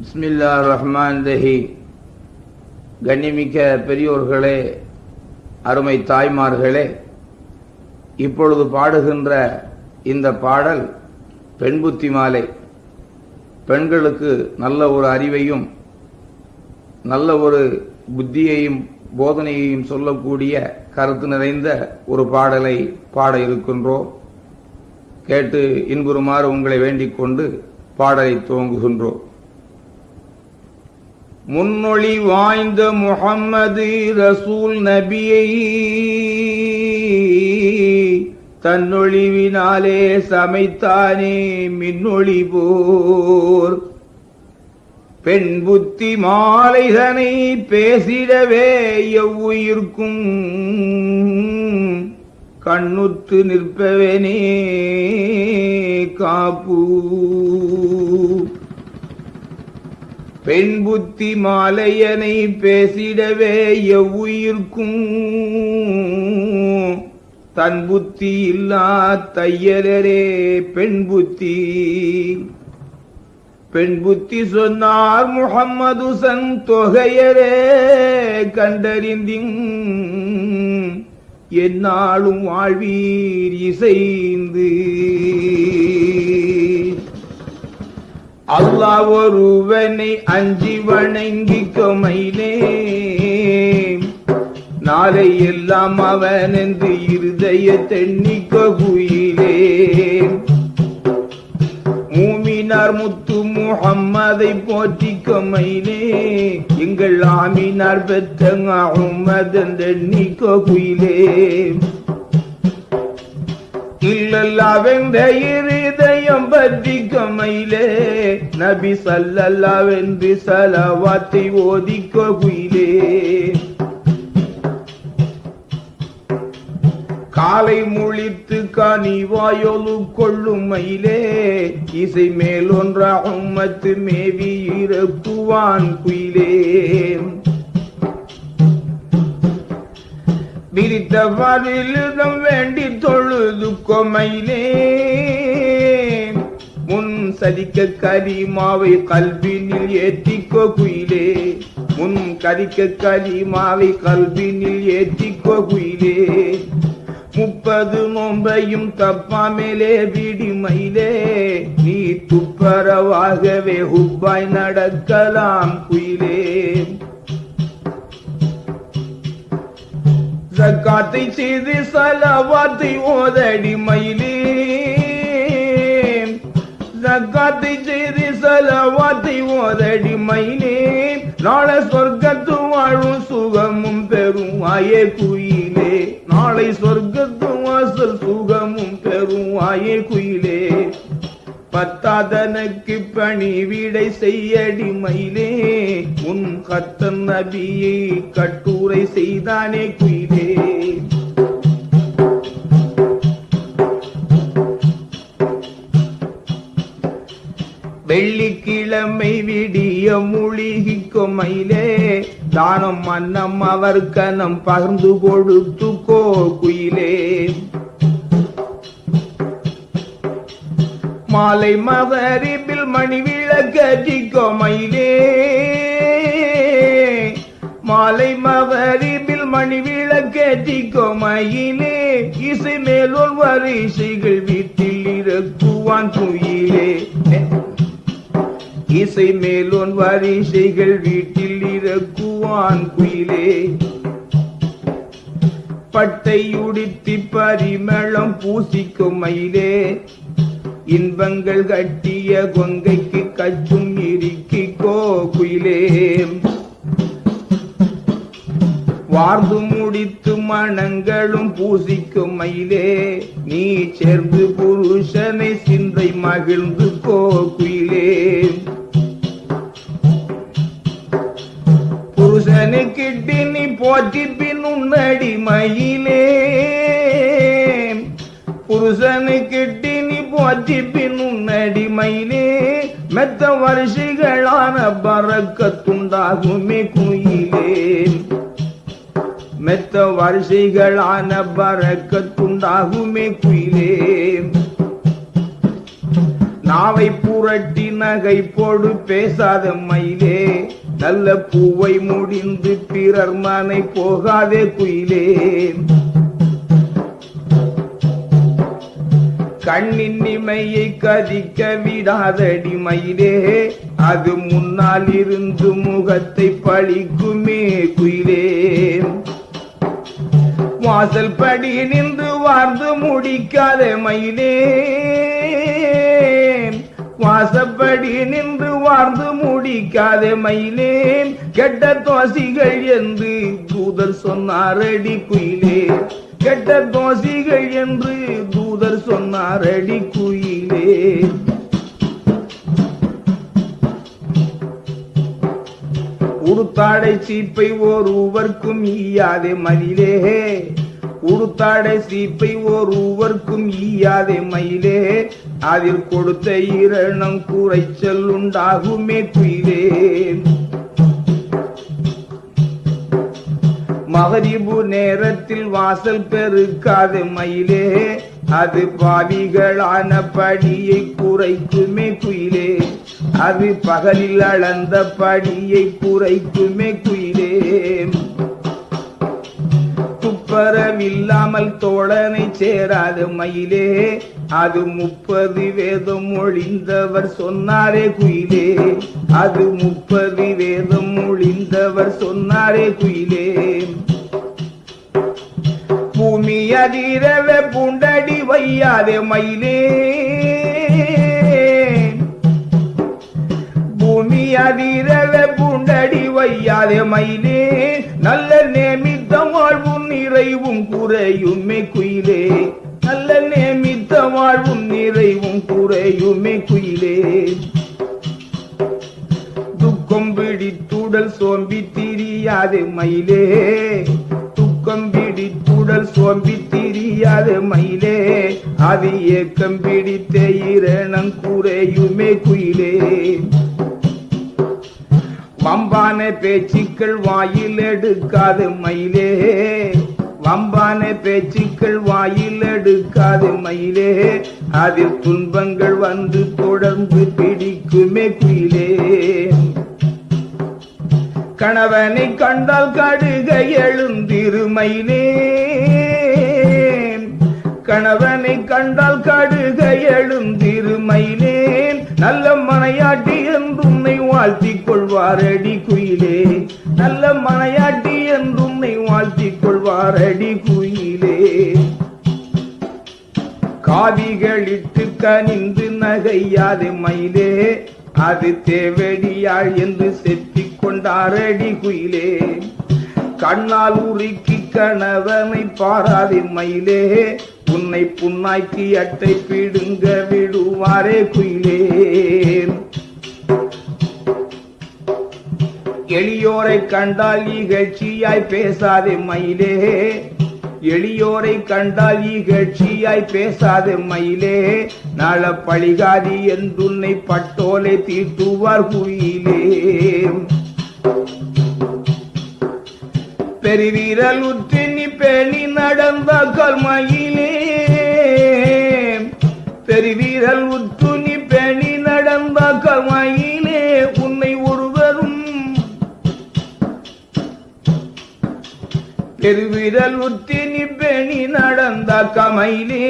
பிஸ்மில்லா ரஹ்மான் ரஹி கண்ணிமிக்க பெரியோர்களே அருமை தாய்மார்களே இப்பொழுது பாடுகின்ற இந்த பாடல் பெண் புத்தி மாலை. பெண்களுக்கு நல்ல ஒரு அறிவையும் நல்ல ஒரு புத்தியையும் போதனையையும் சொல்லக்கூடிய கருத்து நிறைந்த ஒரு பாடலை பாட இருக்கின்றோம். கேட்டு இன்புறுமாறு உங்களை வேண்டிக் கொண்டு பாடலை துவங்குகின்றோம். முன்னொழி வாய்ந்த முகம்மது ரசூல் நபியை தன்னொழிவினாலே சமைத்தானே மின்னொழி போர் பெண் புத்தி மாலைதனை பேசிடவே எவ்வுயிர்க்கும். கண்ணுத்து நிற்பவனே காப்பூ பெண் புத்தி மாலையனை பேசிடவே எவ்வுயிர்க்கும். தன் புத்தி இல்லா தையலரே பெண் புத்தி. பெண் புத்தி சொன்னார் முகம்மது சன் தொகையரே கண்டறிந்தின் என்னாலும் வாழ்வீர் இசைந்து. அல்லா ஒருவனை அஞ்சி வணங்கிக்க மயிலே. நாளை எல்லாம் அவன் என்று இருதய தென்னிக்க குயிலே. மூமினார் முத்து முகம்மதை போற்றிக்க மயிலே. எங்கள் ஆமினார் பெற்ற அஹ்மதன் தென்னிக்க குயிலே. இல்லல்லாவென்ற இருதயம் பற்றி கமையிலே நபி சல்லல்லாவென்று சலவாத்தை ஓதிக்க குயிலே. காலை முழித்து கனிவாயொலு கொள்ளும் மயிலே. இசை மேலொன்றாகும் மத்து மேவி இறக்குவான் குயிலே. விரித்தவரிலிடம் வேண்டி தொழுது கொமையிலே. முன் சதிக்க கரிமாவை கல்வினில் ஏத்திக்கோ குயிலே. முன் கதிக்க கரிமாவை கல்வினில் ஏத்திக்கோ குயிலே. முப்பது நோம்பையும் தப்பாமலே விடிமையிலே. நீ துப்பரவாகவே ஹுப்பாய் நடக்கலாம் குயிலே. ஜக்காத்தை செய்து சலவாத்தை ஓதடி மயிலே. ஜக்காத்தை செய்து சலவாத்தை ஓதடி மயிலே. நாளை சொர்க்கத்து வாழும் சுகமும் பெறும் ஆயே குயிலே நாளை சொர்க்கத்து வாசல் சுகமும் பெறும் ஆயே குயிலே பத்தாதனுக்கு பணி விடை செய்யடி மயிலே. உன் கத்தன் நபியை கட்டுரை செய்தானே குயிலே. வெள்ளிக்கிழமை விடிய மூழ்கிக்கும் மயிலே தானம் மன்னம் அவர் கனம் பகிர்ந்து கொடுத்துக்கோ குயிலே. மாலை மகரிபில் மணி விளக்கோ மயிலே மாலை மகரிபில் மணி விளக்கோ மயிலே இசை மேலோர் வரிசைகள் வீட்டில் இறக்குவான் குயிலே. இசை மேலோன் வரிசைகள் வீட்டில் இறக்குவான் குயிலே. பட்டை உடுத்தி பரிமளம் பூசிக்கும் மயிலே. இன்பங்கள் கட்டிய கொங்கைக்கு கச்சும் இருக்கிக்கோ குயிலே. வார்ந்து முடித்து மனங்களும் பூசிக்கும் மயிலே. நீ சேர்ந்து புருஷனை சிந்தை மகிழ்ந்து கோ குயிலே புருஷனை கிட்டி நீ போற்றி பின் உன்னடி மயிலே புருஷனை கிட்டி நீ போற்றி பின் உன்னடி மயிலே மெத்த வருஷங்களான பறக்கத்துண்டாகுமே குயிலே. மெத்த வரிசைகளான பறக்கத்துண்டாகுமே குயிலே. நாவை புரட்டி நகை போடு பேசாத மயிலே. நல்ல பூவை முடிந்து பிறர் மனை போகாதே குயிலே. கண்ணின் இமையை கதிக்க விடாதடி மயிலே. அது முன்னால் இருந்து முகத்தை பழிக்குமே குயிலே. வாசல் படி நின்று வாழ்ந்து முடிக்காத மயிலே. வாசப்படி நின்று வாழ்ந்து முடிக்காத மயிலேன் கெட்ட தோசிகள் என்று தூதர் சொன்னாரடி குயிலே. கெட்ட தோசிகள் என்று தூதர் சொன்னாரடி குயிலே. உடுத்தாடை சீப்பை ஒருவர்க்கும் ஈயாதே மயிலே. உடுத்தாடை சீப்பை ஒருவர்க்கும் ஈயாதே மயிலே. அதில் கொடுத்த இரணம் குறைச்சல் உண்டாகுமே குயிலே. மகரிபு நேரத்தில் வாசல் பெருக்காது மயிலே. அது பாவிகளான படியை குறைக்குமே குயிலே. அது பகலில் அளந்த படியை குறைக்குமே குயிலே. துப்பரவில்லாமல் தோழனை சேராது மயிலே அது முப்பது வேதம் ஒழிந்தவர் சொன்னாரே குயிலே. அது முப்பது வேதம் ஒழிந்தவர் சொன்னாரே குயிலே. பூமி அதிரவ பூண்டடி வையாதே மயிலே. பூமி அதிரவே பூண்டடி வையாதே மயிலே. நல்ல நேமித்த வாழ்வும் நிறைவும் குறையுமே குயிலே. நல்ல நேமித்த வாழ்வும் நிறைவும் குறையுமே குயிலே. துக்கம் பிடித்துடல் சோம்பி திரியாது மயிலே. துக்கம் பிடித்துடல் சோம்பி திரியாது மயிலே. அது ஏக்கம் பிடித்த இரணம் குறையுமே குயிலே. வம்பான பேச்சுக்கள் வாயில் எடுக்காது மயிலே. வம்பான பேச்சுக்கள் வாயில் எடுக்காது மயிலே. அதில் துன்பங்கள் வந்து தொடர்ந்து பிடிக்குமே குயிலே. கணவனை கண்டால் கடுக எழுந்திருமையிலே கணவனை கண்டால் கடுக எழுந்திருமையிலே நல்ல மனையாட்டி என்றுன்னை வாழ்த்திக் கொள்வாரடி குயிலே. நல்ல மனையாட்டி என்றுன்னை வாழ்த்திக் கொள்வாரடி குயிலே. காவிகளிட்டு கனிந்து நகையாது மயிலே. அது தேவடியாள் என்று செப்பிக் கொண்டாரடி குயிலே. கண்ணால் உருக்கி கணவனை பாராதி மயிலே. உன்னை புண்ணாக்கி அட்டை பிடுங்க விடுவாரே குயிலே. எளியோரை கண்டால் இகழ்ச்சியாய் பேசாதே மயிலே. எளியோரை கண்டால் இகழ்ச்சியாய் பேசாதே மயிலே. நல பழிகாதி என்றுன்னை பட்டோலை தீட்டுவார் குயிலே. பெருவீரல் உற்று பேணி நடந்த கல்மயிலே. பெருவீரல் உற்று பெருவிரல் உத்தி நீ நடந்த கமையிலே.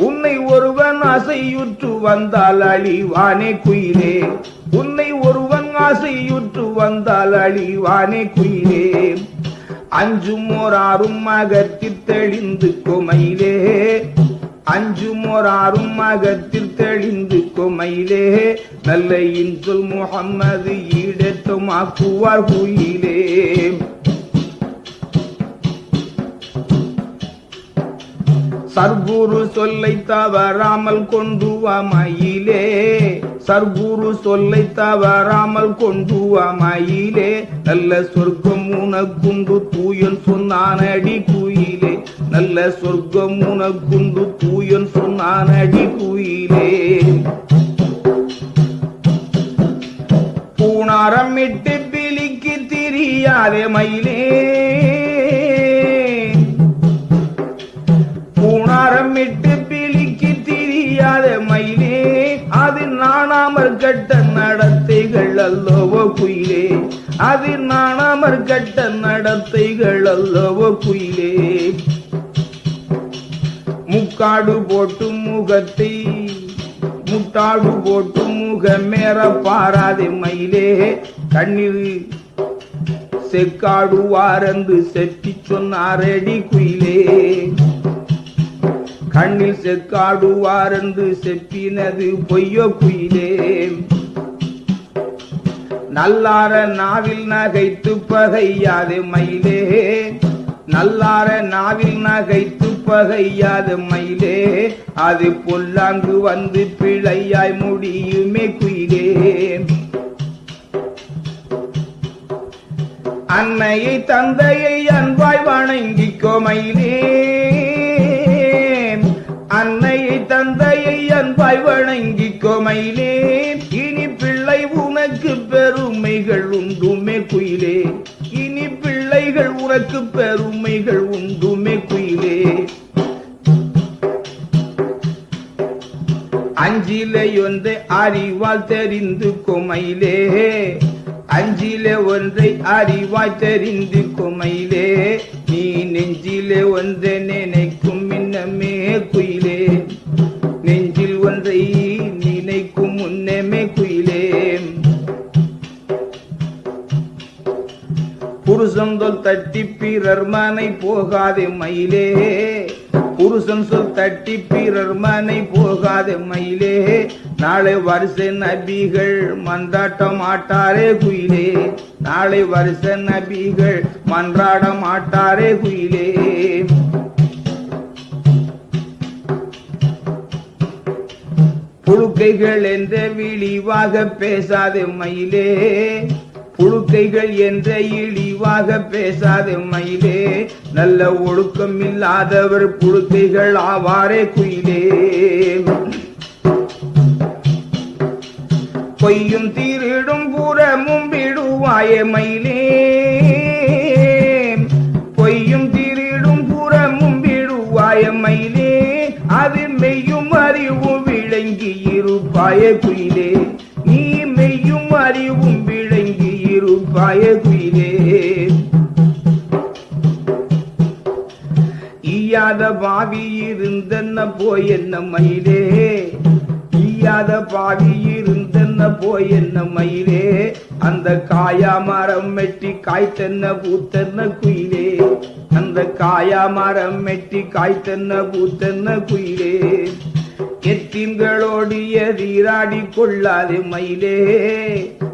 உன்னை ஒருவன் அசையுற்று வந்தால் அழிவானே குயிலே. உன்னை ஒருவன் அசையுற்று வந்தால் அழிவானே குயிலே. அஞ்சும் ஓராறும் அகத்தில் தெளிந்து குமையிலே. அஞ்சும் ஓராறும் அகத்தில் தெளிந்து குமையிலே. நல்ல இன்சொல் முகம்மது ஈடேற்றம் ஆக்குவார் குயிலே. சர்க்குரு சொல்லை தவறாமல் கொண்டு வா சர்க்குரு சொல்லை தவறாமல் கொண்டு வா நல்ல சொர்க்கம் உனக்குண்டு தூயன் சொன்னானடி குயிலே. நல்ல சொர்க்கம் உனக்குண்டு தூயன் சொன்னானடி குயிலே. பூணாரம் இட்டு பிலிக்கு திரியாதே மயிலே. பூணாரம் மயிலே அது நாணாமற் கட்ட நடத்தைகள் அல்லவோ குயிலே. அது நாணாமற் கட்ட நடத்தைகள் அல்லவோ குயிலே. முக்காடு போட்டு முகத்தை முட்டாடு போட்டு முகமேற பாராதே மயிலே. கண்ணீர் செக்காடு வாரந்து செட்டி சொன்னாரடி குயிலே. கண்ணில் செக்காடுவாரென்று செப்பினது பொய்யோ குயிலே. நல்லார நாவில் நகைத்து பகையாது மயிலே. நல்லார நாவில் நகைத்து பகையாது மயிலே. அது பொல்லாங்கு வந்து பிழையாய் முடியுமே குயிலே. அன்னையை தந்தையை அன்பாய் வணங்கிக்கோ மயிலே. அன்னை தந்தையை அன்பாய் வணங்கி கொமையிலே இனி பிள்ளை உனக்கு பெருமைகள் உண்டுமே குயிலே. இனி பிள்ளைகள் உனக்கு பெருமைகள் உண்டுமே குயிலே. அஞ்சிலே ஒன்றை அறிவால் தெரிந்து கொமையிலே. அஞ்சிலே ஒன்றை அறிவாய் தெரிந்து கொமையிலே. நீ நெஞ்சிலே ஒன்றை நினைக்க மின்னமே குயிலே. நெஞ்சில் ஒன்றை நினைக்கும் முன்னமே குயிலே. புருஷன் சொல் தட்டி பிறர் மனை போகாதே மயிலே. புருஷன் சொல் தட்டி பிறர் மனை போகாதே மயிலே. நாளை வருஷ நபிகள் மந்தாட்ட மாட்டாரே குயிலே. நாளை வருஷ நபிகள் மன்றாட மாட்டாரே குயிலே. புழுக்கைகள் என்ற விழிவாக பேசாதே மயிலே. புழுக்கைகள் என்ற இழிவாக பேசாதே மயிலே. நல்ல ஒழுக்கம் இல்லாதவர் புழுக்கைகள் ஆவாரே குயிலே. பொய்யும் தீரிடும் புறமும் விடுவாயே மயிலே. பொய்யும் தீரிடும் புறமும் விடுவாய மயிலே. அது மெய்யும் அறிவு இருப்பாய குயிலே நீ மெய்யும் அறிவும் விளங்கி இருப்பாய குயிலே ஈயாத பாவி இருந்தென்ன போய் என்ன மயிலே? ஈயாத பாவி இருந்தென்ன போய் என்ன மயிலே? அந்த காயா மரம் மெட்டி காய்த்தென்ன பூத்தென்ன குயிலே? அந்த காயா மரம் மெட்டி காய்த்தென்ன பூத்தென்ன குயிலே? எத்தீம்களோடிய தீராடி கொள்ளாது மயிலே.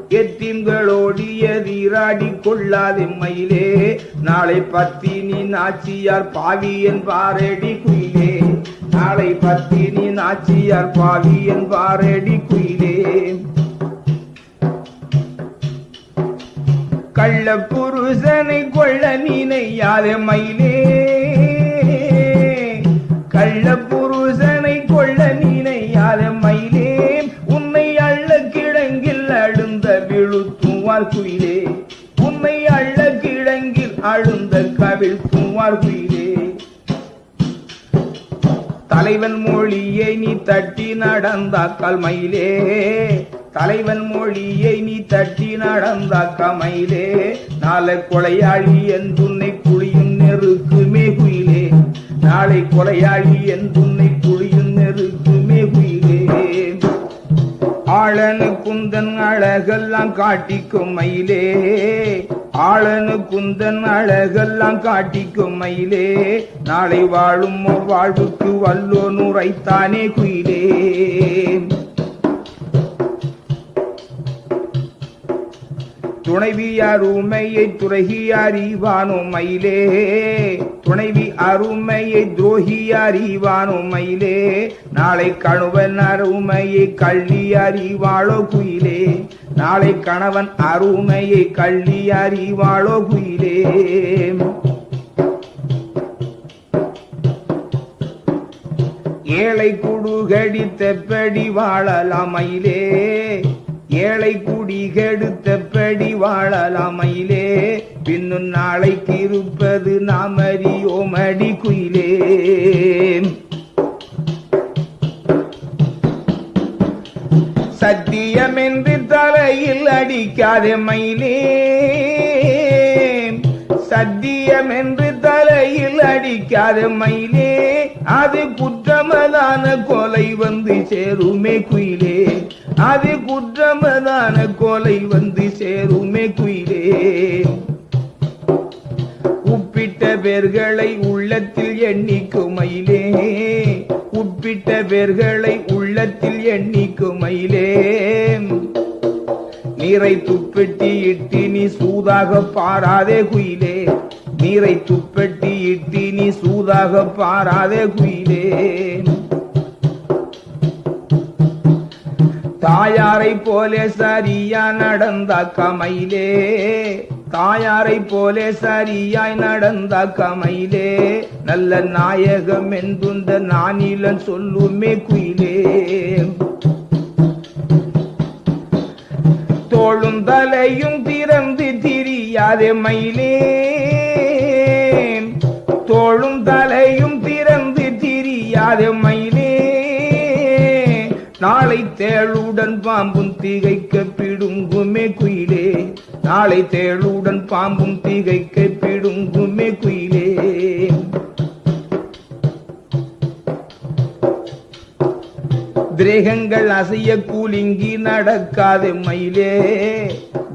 எத்தீம்களோடிய தீராடி கொள்ளாது மயிலே. நாளை பத்தினி நாச்சியார் பாவி என்பாரடி குயிலே. நாளை பத்தினி நாச்சியார் பாவி என்பாரடி குயிலே. கள்ள புருஷனை கொள்ள நினையாதே மயிலே. கள்ள புருஷன் அழுந்த விழுத்துவார் குயிலே. உன்னை அள்ள கிழங்கில் அழுந்த கவிழ் தூவார் குயிலே. தலைவன் மொழியை நீ தட்டி நடந்தாக்கால் மயிலே. தலைவன் மொழியை நீ தட்டி நடந்தாக்க மயிலே. நாளை கொலையாளி என் துன்னை குழியும் நெருக்குமே குயிலே. நாளை கொலையாளி என் துன்னை குழியும் நெருக்கு ஆளனு குந்தன் அழகெல்லாம் காட்டிக்கும் மயிலே. ஆளனு குந்தன் அழகெல்லாம் காட்டிக்கும் மயிலே. நாளை வாழும் வாழ்வுக்கு வல்லோ நுரைத்தானே குயிலே. துணைவி அருமையை துறகி அறிவானோ மயிலே? துணைவி அருமையை துரோகி அறிவானோ மயிலே? நாளை கணுவன் அருமையை கள்ளி அறிவாளோ குயிலே? நாளை கணவன் அருமையை கள்ளி அறிவாளோ குயிலே? ஏழை குடுகடி தெப்படி வாழலாம் மயிலே. ஏழை குடி கெடுத்தபடி வாழலாமையிலே பின்னும் நாளைக்கு இருப்பது நாம் அறியோம் அடி குயிலே சத்தியம் என்று தலையில் அடிக்காதே மயிலே. சத்தியம் என்று தலையில் அடிக்காத மயிலே. அது குற்றமதான கொலை வந்து சேருமே குயிலே. அது குற்றமதான கொலை வந்து சேருமே குயிலே. உப்பிட்ட பேர்களை உள்ளத்தில் எண்ணிக்குமையிலே உப்பிட்ட பேர்களை உள்ளத்தில் எண்ணிக்குமையிலே நீரை துப்பெட்டி இட்டி நீ சூதாக பாராதே குயிலே. நீரை துப்பெட்டி இட்டி நீ சூதாக பாராதே குயிலே. தாயாரை போலே சரியா நடந்த கமையிலே தாயாரை போலே சரியாய் நடந்த கமையிலே நல்ல நாயகம் என்புந்த நானிலன் சொல்லுமே குயிலே. தோளும் தலையும் திறந்து திரியாதே மயிலே. தோளும் தலையும் திறந்து திரியாதே மயிலே. நாளை தேளுடன் பாம்பும் தீகைக்க பிடுங்குமே குயிலே. நாளை தேளுடன் பாம்பும் தீகைக்க பிடுங்குமே குயிலே. திரேகங்கள் அசைய கூலிங்கி நடக்காது மயிலே.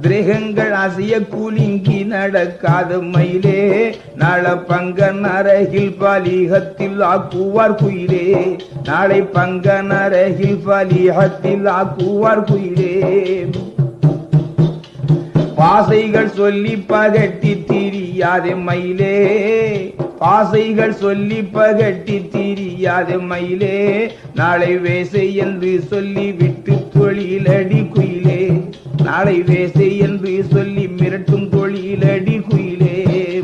திரேகங்கள் அசைய கூலிங்கி நடக்காது மயிலே. நாளை பங்க நரகில் பலிகத்தில் ஆக்குவார் குயிலே. நாளை பங்க நரகில் பலிகத்தில் ஆக்குவார் குயிலே. பாசைகள் சொல்லி பகட்டி திரியாதே மயிலே. பாசைகள் சொல்லி பகட்டி திரியாதே மயிலே. நாளை வேசை என்று சொல்லி விட்டு தொழிலடி குயிலே. நாளை வேசை என்று சொல்லி மிரட்டும் தொழிலடி குயிலே.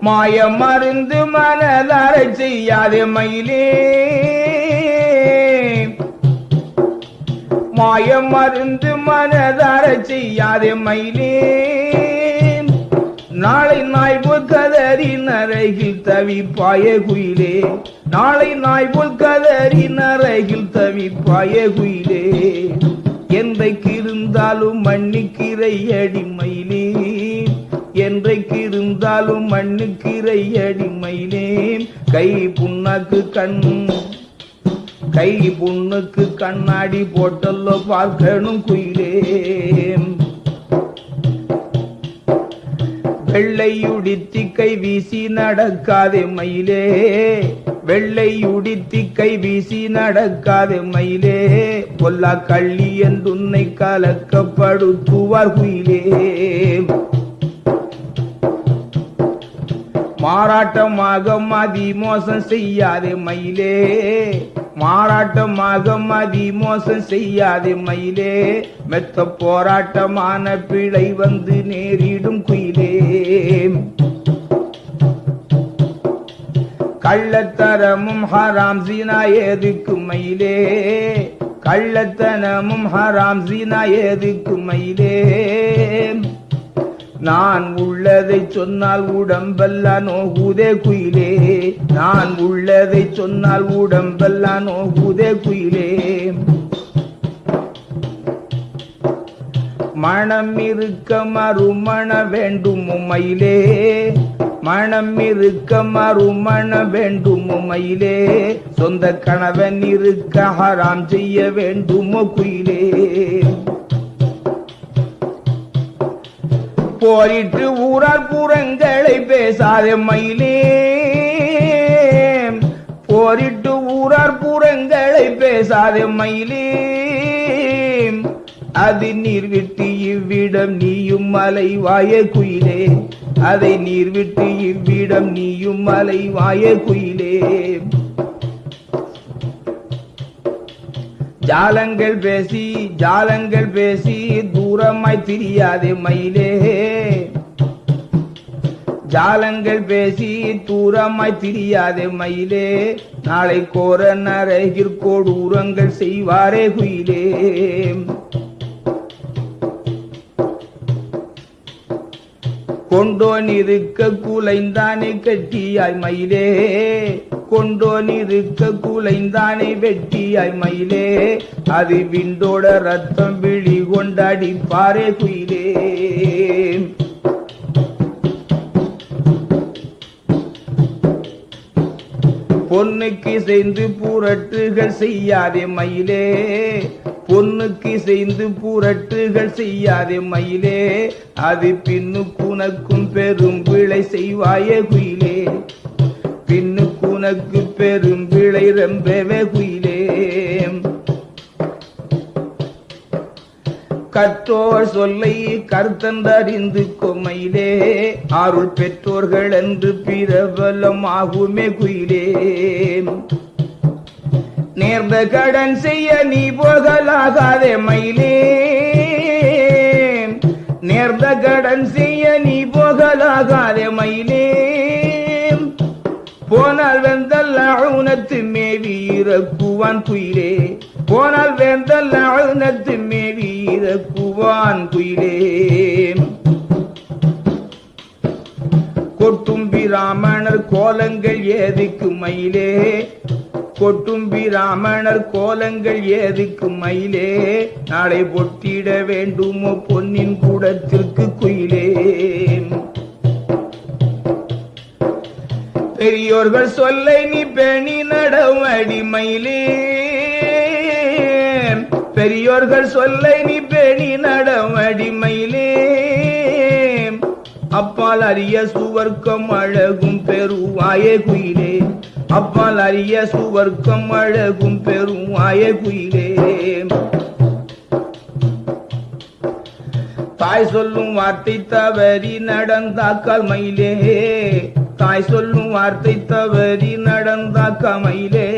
மாய மருந்து மனதார செய்யாதே மயிலே. மாய மருந்து மனதார செய்யாதே மயிலே. நாளை நாய் போல் கதறி நரகில் தவிப்பாய குயிலே. நாளை நாய் போல் கதறி நரகில் தவிப்பாய குயிலே. என்றைக்கு இருந்தாலும் மண்ணுக்கிரை அடிமயிலே என்றைக்கு இருந்தாலும் மண்ணுக்கிரை அடிமயிலே கை புண்ணாக்கு கண் கை புண்ணுக்கு கண்ணாடி போட்டல்லோ பார்க்கணும் குயிலே. வெள்ளையுடித்தி கை வீசி நடக்காதே மயிலே. வெள்ளையுடித்தி கை வீசி நடக்காதே மயிலே. பொல்லா கள்ளி என்றுன்னை கலக்கப்படுத்துவார் குயிலே. மாறாட்டமாக மதி மோசம் செய்யாதே மயிலே. மாறாட்டமாக மதி மோசம் செய்யாதே மயிலே. மெத்த போராட்டமான பிழை வந்து நேரிடும் குயிலே. கள்ளத்தரமும் ஹராம் சீனா ஏதுக்கு மயிலே? கள்ளத்தனமும் ஹராம் சீனா ஏதுக்கு மயிலே? நான் உள்ளதை சொன்னால் உடம்பெல்லாம் நோகுதே குயிலே. நான் உள்ளதை சொன்னால் உடம்பெல்லாம் நோகுதே குயிலே. மனம் இருக்க மறுமண வேண்டும் உமையிலே மனம் இருக்க மறுமண வேண்டும் உமையிலே சொந்த கணவன் இருக்க ஹராம் செய்ய வேண்டும் குயிலே போரிட்டு ஊரார் புறங்களை பேசாத மயிலே. போரிட்டு ஊரார் புறங்களை பேசாத மயிலே. அது நீர் விட்டு இவ்விடம் நீயும் மலை வாய குயிலே. அதை நீர் விட்டு இவ்விடம் நீயும் மலை வாய குயிலே. ஜாலங்கள் பேசி ஜாலங்கள் பேசி தூரமாய் திரியாதே மயிலே. ஜாலங்கள் பேசி தூரமாய் திரியாதே மயிலே. நாளை கோர நரகிற்கோடு ஊரங்கள் செய்வாரே குயிலே. கொண்டோன் இருக்க குலைந்தானே கட்டியாய் மயிலே. கொண்டோன் இருக்க குலைந்தானை வெட்டியாய் மயிலே. அது விண்டோட ரத்தம் விழி கொண்டாடி பாறை குயிலே. பொண்ணுக்கு செய்து புரட்டுகள் செய்யாதே மயிலே. பொண்ணுக்கு செய்து புரட்டுகள் செய்யாதே மயிலே. அது பின்னுக்குனக்கும் பெரும் பிழை செய்வாயே குயிலே. உனக்கு பெரும் விளை ரொம்பவே குயிலே கற்றோர் சொல்லை கர்த்தந்தறிந்து கொமையிலே அருள் பெற்றோர்கள் என்று பிரபலமாகுமே குயிலே நேர்ந்த கடன் செய்ய நீ போகலாகாதே மயிலே. நேர்ந்த கடன் செய்ய நீ போகலாகாதே மயிலே. போனால் வெந்தல் அழுனத்து மேவி இறக்குவான் குயிலே. போனால் வேந்தல் அழுனத்து மேவி இறக்குவான் குயிலே. கொட்டும்பி ராமணர் கோலங்கள் ஏதுக்கு மயிலே? கொட்டும்பி ராமணர் கோலங்கள் ஏதுக்கு மயிலே? நாளை பொட்டிட வேண்டுமோ பொன்னின் கூடத்திற்கு குயிலே. பெரியோர்கள் சொல்லை நீ பேணி நடவடி மயிலே. பெரியோர்கள் சொல்லை நீ பேணி நடவடி மயிலே. அப்பால் அறிய சுவர்க்கம் அழகும் பெருவாயே குயிலே. அப்பால் அறிய சுவர்க்கம் அழகும் பெருவாயே குயிலே. தாய் சொல்லும் வார்த்தை தவறி நடந்தாக்கால் மயிலே. தாய் சொல்லும் வார்த்தை தவறி நடந்தாக்கா கமையிலே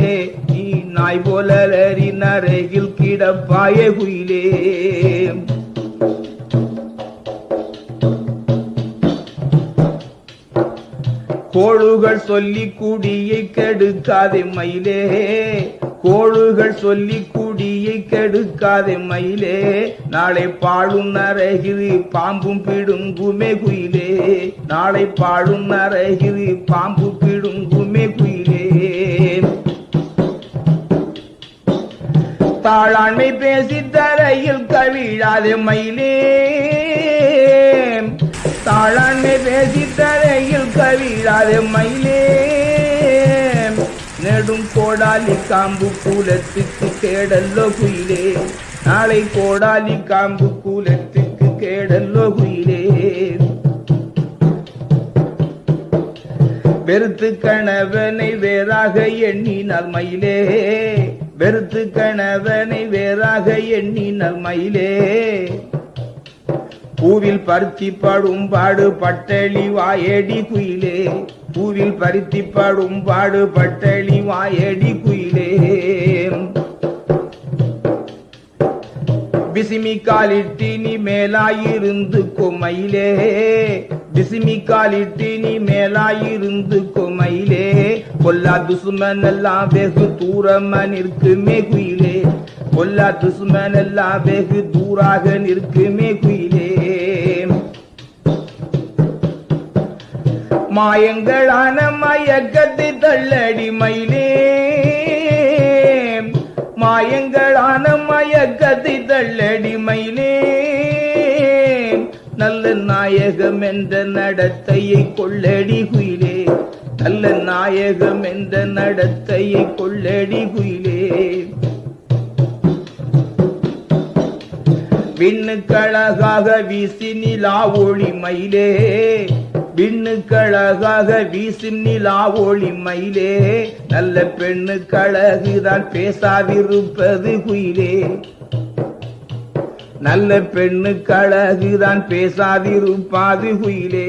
நீ நாய் போல அலறி கிடப்பாயே குயிலே. கோழுகள் சொல்லி குடியை கெடுக்காதே மயிலே. கோழுகள் சொல்லி குடியை கெடுக்காதே மயிலே. நாளை பாழும் நரகிரி பாம்பும் பிடும் குமே குயிலே. நாளை பாழும் நரகிரி பாம்பு பிடும் குமே குயிலே. தாளாண்மை பேசி தரையில் கவிழாதே மயிலே. தாளாண்மை பேசி தரையில் கவிழாதே மயிலே. நெடும் கோடாலி காம்பு கூலத்துக்கு கேடல்லோ குயிலே நாளை கோடாலி காம்பு கூலத்துக்கு கேடல்லோ குயிலே வெறுத்து கணவனை வேறாக எண்ணினார் மயிலே. வெறுத்து கணவனை வேறாக எண்ணினார் மயிலே. பூவில் பருத்தி படும் பாடு பட்டளி வாயடி குயிலே. பூவில் பருத்தி படும் பாடு பட்டளி வாயடி குயிலே. பிசிமி காலிட்டினி மேலாயிருந்து கொமையிலே. பிசிமி காலிட்டினி மேலாயிருந்து கொமையிலே. கொல்லா துசுமன் எல்லாம் வெகு தூரமா நிற்குமே குயிலே கொல்லா துசுமன் எல்லாம் வெகு தூராக நிற்குமே குயிலே மாயங்களான மயக்கத்தை தள்ளடி மயிலே மாயங்களான மயக்கத்தை தள்ளடி மயிலே நல்ல நாயகம் என்ற நடத்தையை கொள்ளடி குயிலே. நல்ல நாயகம் என்ற நடத்தையை கொள்ளடி குயிலே. விண்ணுக்கழகாக வீசி நிலா ஒளி மயிலே விண்ணுக்கழகாக வீசி நிலா ஒளி மயிலே. நல்ல பெண்ணுக்கழகுதான் பேசாதிருப்பது குயிலே. நல்ல பெண்ணுக்கழகுதான் பேசாதிருப்பாது குயிலே.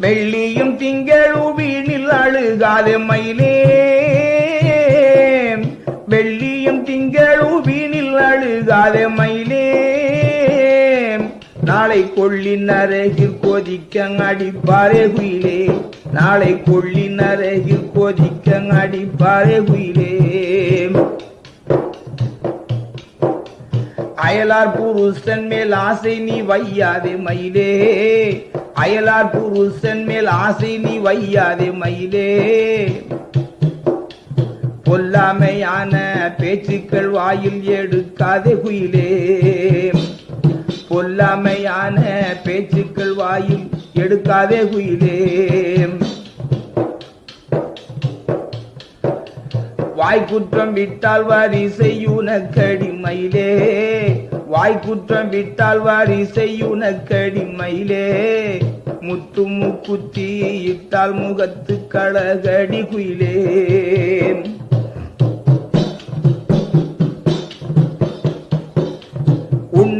வெள்ளியும் திங்களும் வீணில் அழுகாத மயிலே. வெள்ளியும் திங்களும் வீணில் அழுகாத மயிலே. நாளை கொள்ளின் அருகில் கொதிக்க அடிப்பாரே குயிலே. நாளை கொள்ளின் அருகில் கொதிக்க அடிப்பாரே குயிலே. அயலார் புருஷன் மேல் ஆசை நீ வையாதே மயிலே. அயலார் புருஷன் மேல் ஆசை நீ வையாதே மயிலே. பொல்லாமையான பேச்சுக்கள் வாயில் எடுக்காதே குயிலே. பொல்லாமையான பேச்சுக்கள் வாயில் எடுக்காதே குயிலே வாய்க்குற்றம் விட்டால் வாரி செய்யுனக்கடிமயிலே வாய்க்குற்றம் விட்டால் வாரி செய்யுனக்கடிமயிலே முத்து முக்குத்தி இட்டால் முகத்து கழகடி குயிலே.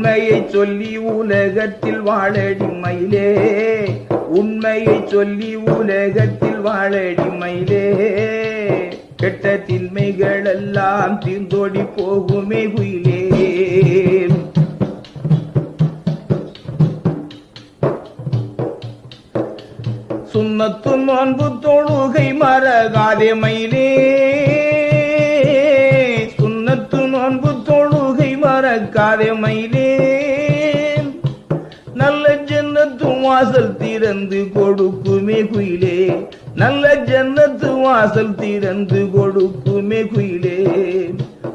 உண்மையை சொல்லி உலகத்தில் வாழடி மயிலே. உண்மையை சொல்லி உலகத்தில் வாழடி மயிலே. கெட்ட தின்மைகள் எல்லாம் தீர்ந்தோடி போகுமே குயிலே. சுண்ணத்து நோன்பு தொழுகை மறகாதே மயிலே. மறக்காதே மயிலே. நல்ல ஜன்னத்து வாசல் திறந்து கொடுக்குமே குயிலே. நல்ல ஜன்னத்து வாசல் திறந்து கொடுக்குமே குயிலே.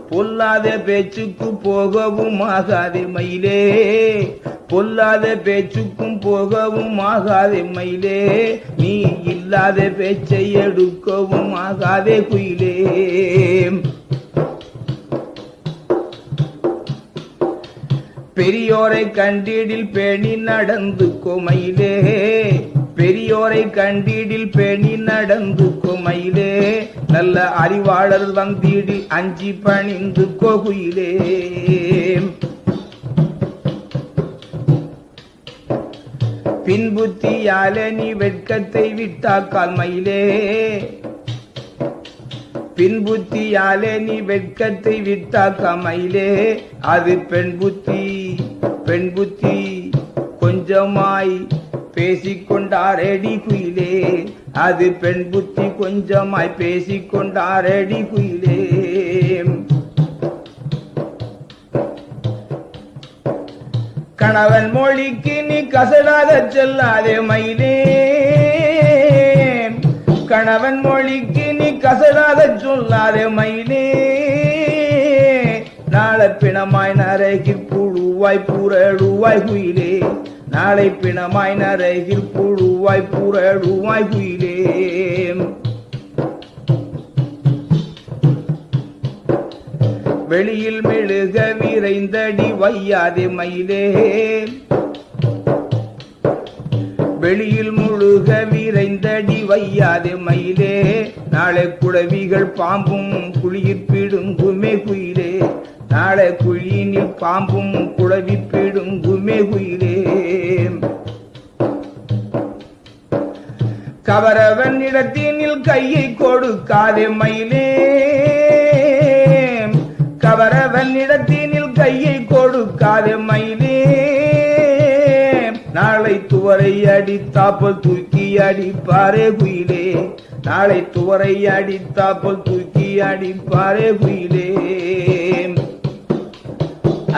பொல்லாத பேச்சுக்கு போகவும் ஆகாதே மயிலே. பொல்லாத பேச்சுக்கும் போகவும் ஆகாதே மயிலே. நீ இல்லாத பேச்சை எடுக்கவும் ஆகாதே குயிலே. பெரியோரை கண்டீடில் பேணி நடந்து கொமையிலே. பெரியோரை கண்டீடில் பேணி நடந்து கொமையிலே. நல்ல அறிவாளர் வந்தீடில் அஞ்சி பணிந்து கொகுயிலே. பின்புத்தியாலே நீ வெட்கத்தை விட்டாக்கால் மயிலே. பின்புத்தியாலே நீ வெட்கத்தை விட்டாக்க மயிலே அது பெண் புத்தி பெண் புத்தி. கொஞ்சமாய் பேசிக்கொண்டாரடி குயிலே. அது பெண் புத்தி கொஞ்சமாய் பேசிக்கொண்டாரடி குயிலே. கணவன் மொழிக்கு நீ கசடாத செல்லாதே மயிலே. கணவன் மொழிக்கு நீ கசடாத சொல்லாதே மயிலே. நாளை பிணமாய் நரகில் புழுவாய் புரழுவாய் குயிலே. நாளை பிணமாய் நரகில் புழுவாய் புரழுவாய் குயிலே. வெளியில் மெழுக விரைந்தடி வையாதே மயிலே. வெளியில் முழுக விரைந்தடி வையாதே மயிலே. நாளை குழவிகள் பாம்பும் குழியில் பிடுங்குமே குயிலே. நாளை குழியினில் பாம்பும் குழவி பிடுங்குமே குயிலே. கவரவன் இடத்தினில் கையை கொடுக்காதே மயிலே. கவரவன் இடத்தினில் கையை கொடுக்காதே மயிலே. நாளை துவரை அடித்தாப்பல் தூக்கி அடிப்பாரே குயிலே. நாளை துவரை அடித்தாப்பல் தூக்கி அடிப்பாரே குயிலே.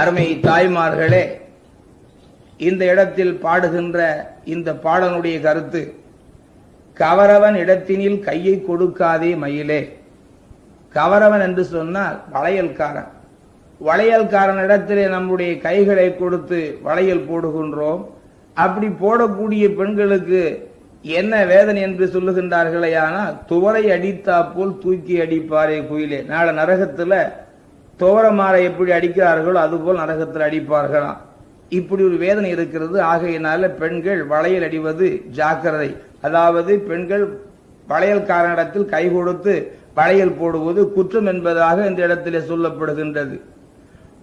அருமை தாய்மார்களே இந்த இடத்தில் பாடுகின்ற இந்த பாடனுடைய கருத்து கவரவன் இடத்தினில் கையை கொடுக்காதே மயிலே. கவரவன் என்று சொன்னால் வளையல்காரன். வளையல்காரன் இடத்திலே நம்முடைய கைகளை கொடுத்து வளையல் போடுகின்றோம். அப்படி போடக்கூடிய பெண்களுக்கு என்ன வேதனை என்று சொல்லுகின்றார்களே ஆனால் துவரை அடித்தா போல் தூக்கி அடிப்பாரே குயிலே. நாளை நரகத்துல துவரமாரை எப்படி அடிக்கிறார்களோ அதுபோல் நரகத்தில் அடிப்பார்களாம். இப்படி ஒரு வேதனை இருக்கிறது. ஆகையினால பெண்கள் வளையல் அடிவது ஜாக்கிரதை. அதாவது பெண்கள் வளையல்காரனிடத்தில் கை கொடுத்து வளையல் போடுவது குற்றம் என்பதாக இந்த இடத்திலே சொல்லப்படுகின்றது.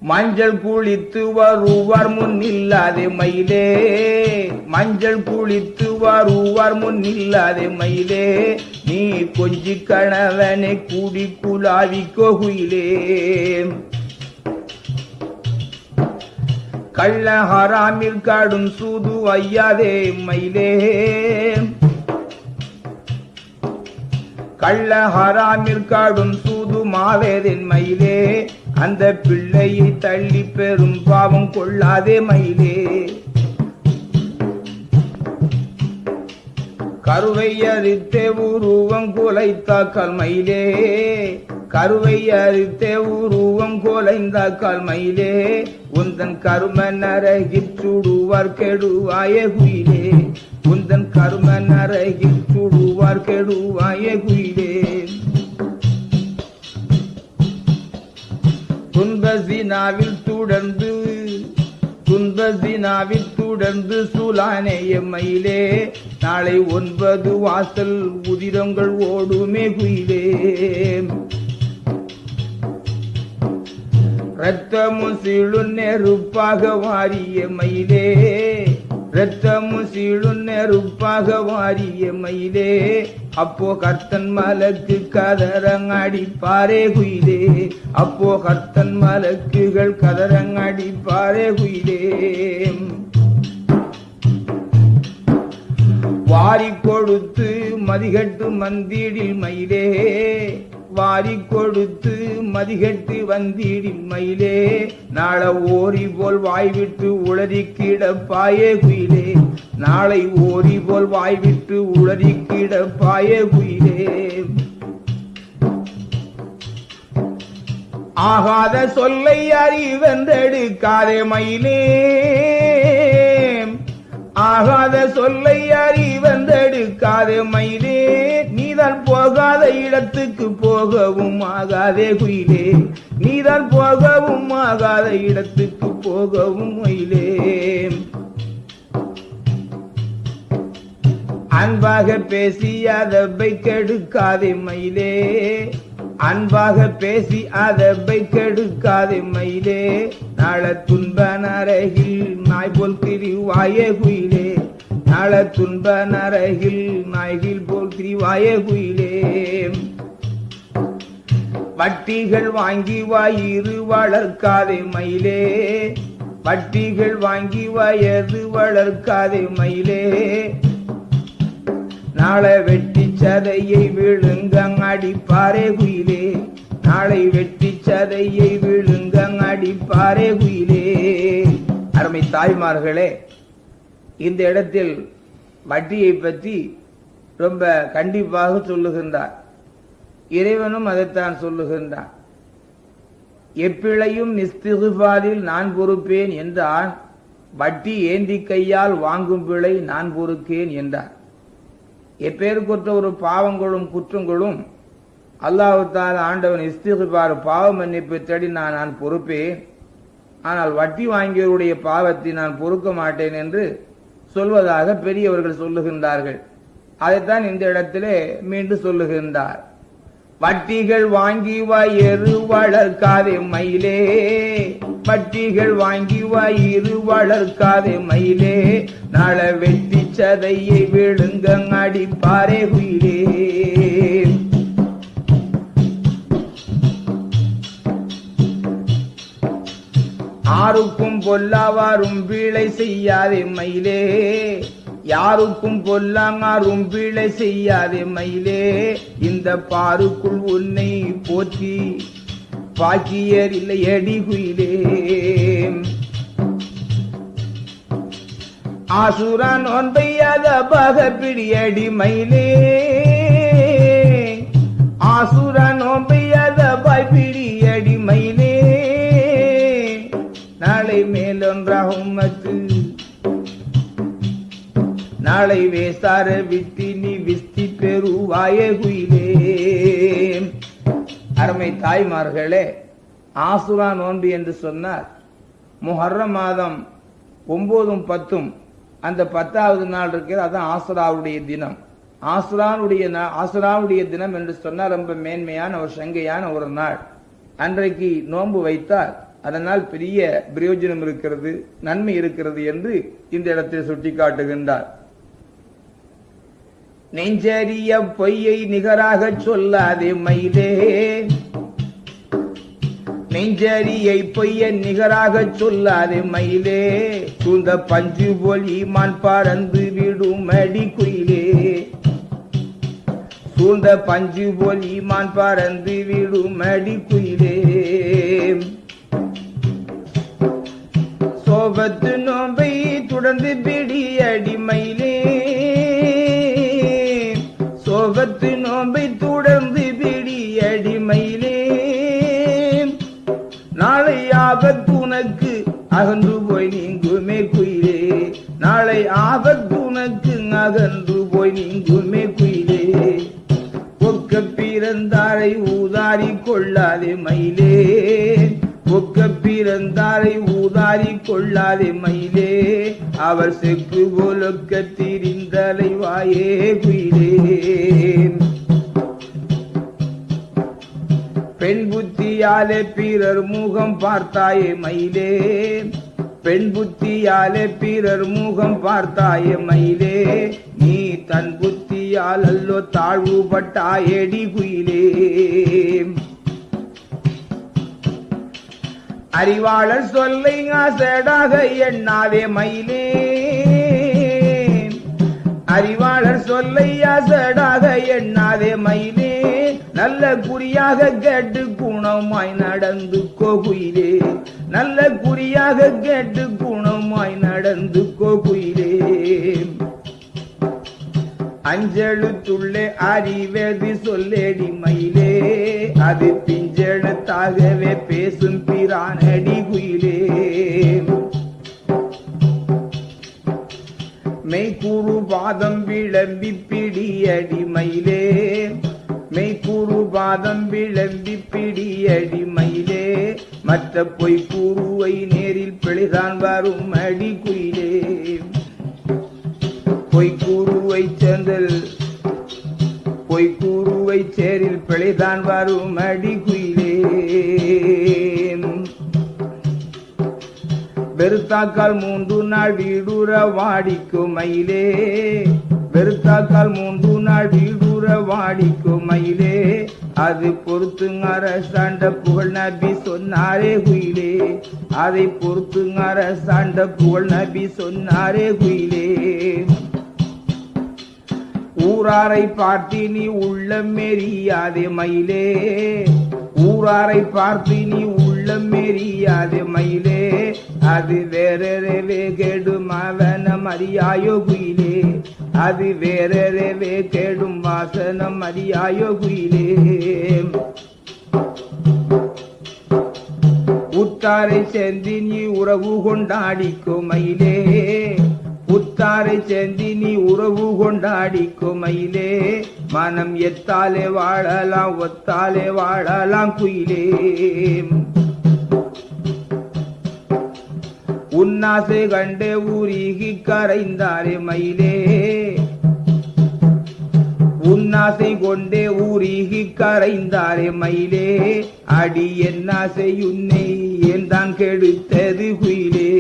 மஞ்சள் குளித்து வருவார் முன் இல்லாதே மயிலே. மஞ்சள் குளித்து வருவார் முன் இல்லாதே மயிலே. நீ கொஞ்சி கணவனை கூடி குலாவி கோகுயிலே. கள்ள ஹராமில் காடும் சூது ஐயாதே மயிலே. கள்ள ஹராமில் காடும் சூது மாவேதின் மயிலே. அந்த பிள்ளையை தள்ளி பெரும் பாவம் கொள்ளாதே மயிலே. கருவை அரித்தே உருவம் குலைத்தாக்கால் மயிலே. கருவை அரித்தே உருவம் குலைந்தாக்கால் மயிலே. உந்தன் கரும நரகில் சுடுவார் கெடுவாய குயிலே. உந்தன் கரும நரகில் சுடுவார் கெடுவாய குயிலே. துன்பசினாவில் தொடர்ந்து துன்பசினாவில் தொடர்ந்து சுலானேய மயிலே நாளை ஒன்பது வாசல் உதிரங்கள் ஓடுமே குயிலே. ரத்தமும் சிழு நெருப்பாக வாரிய மயிலே ரத்தமும் சீழும் நெருப்பாக வாரிய மயிலே. அப்போ கர்த்தன் மலக்கு கதரங்கடிப்பாரே குயிலே. அப்போ கர்த்தன் மலக்குகள் கதரங்கடிப்பாரே குயிலே. வாரி கொடுத்து மதிகட்டு மந்திடில் மயிலே. வாரி கொடுத்து மதிகட்டு வந்திடில் மயிலே நாள ஓரி போல் வாய்விட்டு உளறி கிடப்பாயே குயிலே. நாளை ஓரி போல் வாய்விட்டு உளறி கிடப்பாயே குயிலே. ஆகாத சொல்லை அறிவென்றெடுக்காதே மயிலே. ஆகாத சொல்லை அறிவென்றெடுக்காதே மயிலே. நீ நீதான் போகாத இடத்துக்கு போகவும் ஆகாதே குயிலே. நீதான் போகவும் ஆகாத இடத்துக்கு போகவும் மயிலே அன்பாக பேசி அதை கெடுக்காதே மயிலே. அன்பாக பேசி அதை கெடுக்காதே மயிலே. நாள துன்ப நரகில் நாய் போல் திரிவாயே குயிலே. நாள துன்ப நரகில் நாய்கில் போல் திரிவாயே குயிலே. வட்டிகள் வாங்கி வாயிறு வளர்க்காதே மயிலே. வட்டிகள் வாங்கி வயது வளர்க்காதே மயிலே. நாளை வெட்டி சதையை விழுங்கங் அடிப்பாரே குயிலே. நாளை வெட்டி சதையை விழுங்கங் அடிப்பாரே குயிலே. அருமை தாய்மார்களே இந்த இடத்தில் வட்டியை பற்றி ரொம்ப கண்டிப்பாக சொல்லுகின்றார். இறைவனும் அதைத்தான் சொல்லுகின்றான். எப்பிழையும் நிஸ்திகுபாரில் நான் பொறுப்பேன் என்றான். வட்டி ஏந்தி கையால் வாங்கும் பிழை நான் பொறுக்கேன் என்றார். எப்பேருக்குற்ற ஒரு பாவங்களும் குற்றங்களும் அல்லாஹால ஆண்டவன் இஸ்திகுபார் பாவ மன்னிப்பு தேடி நான் நான் பொறுப்பேன். ஆனால் வட்டி வாங்கியவருடைய பாவத்தை நான் பொறுக்க மாட்டேன் என்று சொல்வதாக பெரியவர்கள் சொல்லுகின்றார்கள். அதைத்தான் இந்த இடத்திலே மீண்டும் சொல்லுகின்றார். வட்டிகள் வாங்கி வயிறு வளர்க்காதே மயிலே. வட்டிகள் வாங்கி வயிறு வளர்க்காதே மயிலே. நல வெட்டி சதையை விழுங்க அடிப்பாரே குயிலே யாருக்கும் பொல்லாவாரும் வீழை செய்யாதே மயிலே. யாருக்கும் பொல்லாங்காரும் வீழை செய்யாதே மயிலே. இந்த பாருக்குள் உன்னை போற்றி பாக்கியர் இல்லை அடி குயிலே ஆசுரான் ஒன்பையாத பக பிடியடி மயிலே. ஆசுரான் ஒன்பையாத பாய் பிடியடி மயிலே. நாளை மேலொன்றாகும் மத்து நாளை வேசார விட்டி நீ விஸ்தி பெறுவாய குயிலே. அருமை தாய்மார்களே ஆசுரா நோன்பு என்று சொன்னார். முஹர்ர மாதம் ஒன்பதும் பத்தும் அந்த பத்தாவது நாள் இருக்கிறது அதான் ஆசுராவுடைய தினம். ஆசுரானுடைய ஆசுராவுடைய தினம் என்று சொன்னால் ரொம்ப மேன்மையான ஒரு சங்கையான ஒரு நாள். அன்றைக்கு நோன்பு வைத்தால் அதனால் பெரிய பிரயோஜனம் இருக்கிறது நன்மை இருக்கிறது என்று இந்த இடத்தில் சுட்டிக்காட்டுகின்றார். நெஞ்சறிய பொய்யை நிகராக சொல்லாதே மயிலே. நெஞ்சரியை பொய்ய நிகராக சொல்லாதே மயிலே. தூந்த பஞ்சு போல் ஈமான் பறந்து விடும் அடி குயிலே. சூழ்ந்த பஞ்சு போல் ஈமான் பறந்து விடும் அடி குயிலே. கோபத்து நோம்பை தொடர்ந்து பிடி அடிமையிலே. சோபத்து நோம்பை தொடர்ந்து பிடி அடிமையிலே. நாளை ஆபத்துனக்கு அகன்று போய் நீங்குமே குயிலே. நாளை ஆபத்துனக்கு அகன்று போய் நீங்குமே குயிலே. ஒக்க பிறந்தாரை ஊதாரி கொள்ளாதே மயிலே. ஒக்க பிறந்தாரை ஊதாரி கொள்ளாதே மயிலே. அவர் செக்கு போலொக்க திரிந்தலை வாயே குயிலே. பெண் புத்தியாலே பிறர் முகம் பார்த்தாயே மயிலே. பெண் புத்தியாலே பிறர் முகம் பார்த்தாயே மயிலே. நீ தன் புத்தியால் அல்லோ தாழ்வுபட்டாயேடி குயிலே. அறிவாளர் சொல்லை ஆசடாக எண்ணாதே மயிலே. அறிவாளர் சொல்லை ஆசடாக எண்ணாதே மயிலே. நல்ல குறியாக கேட்டு குணமாய் நடந்து கோகுயிலே. நல்ல குறியாக கேட்டு குணமாய் நடந்து கோகுயிலே. அஞ்செழுத்துள்ளே அறிவது சொல்லடி மயிலே. அது பிஞ்செழுத்தாகவே பேசும் பிரானடி குயிலே. மெய்கூறு பாதம் விளம்பி பிடியடி மயிலே. மெய்கூறு பாதம் விளம்பி பிடியடி மயிலே. மற்ற பொய்க்கூறுவை நேரில் பிழைதான் வரும் அடி குயிலே. பொய்க்கூறுவை சேர்ந்தல் பொய்க்கூறுவை சேரில் பிழைதான் வரும் அடி குயிலே வெறுத்தாக்கால் மூன்று நாள் வீடுற வாடிக்கும் மயிலே வெறுத்தாக்கால் மூன்று நாள் வீடுற வாடிக்கும் மயிலே அது பொறுத்துங்க அரசாண்ட புகழ் நபி சொன்னாரே குயிலே. அதை பொறுத்துங்க அரசாண்ட புகழ் நபி சொன்னாரே குயிலே. ஊராரை பார்த்து நீ உள்ளம் மெரியாதே மயிலே. ஊராரை பார்த்து நீ உள்ளம் மெரியாதே மயிலே. அது வேறவே கெடும் அவனம் அறியாயோ குயிலே. அது வேறவே கெடும் வாசனம் அறியாயோ குயிலே. உத்தாரை சேர்ந்து நீ உறவு கொண்டாடிக்கோ மயிலே. முத்தாரை சேர்ந்தி நீ உறவு கொண்டாடி குமையிலே மனம் எத்தாலே வாழலாம் ஒத்தாலே வாழலாம் குயிலே. உன்னாசை கண்டே ஊரிகி கரைந்தாரே மயிலே. உன்னாசை கொண்டே ஊரிகி கரைந்தாரே மயிலே. அடி என்னாசை உன்னை ஏன் தான் கெடுத்தது குயிலே.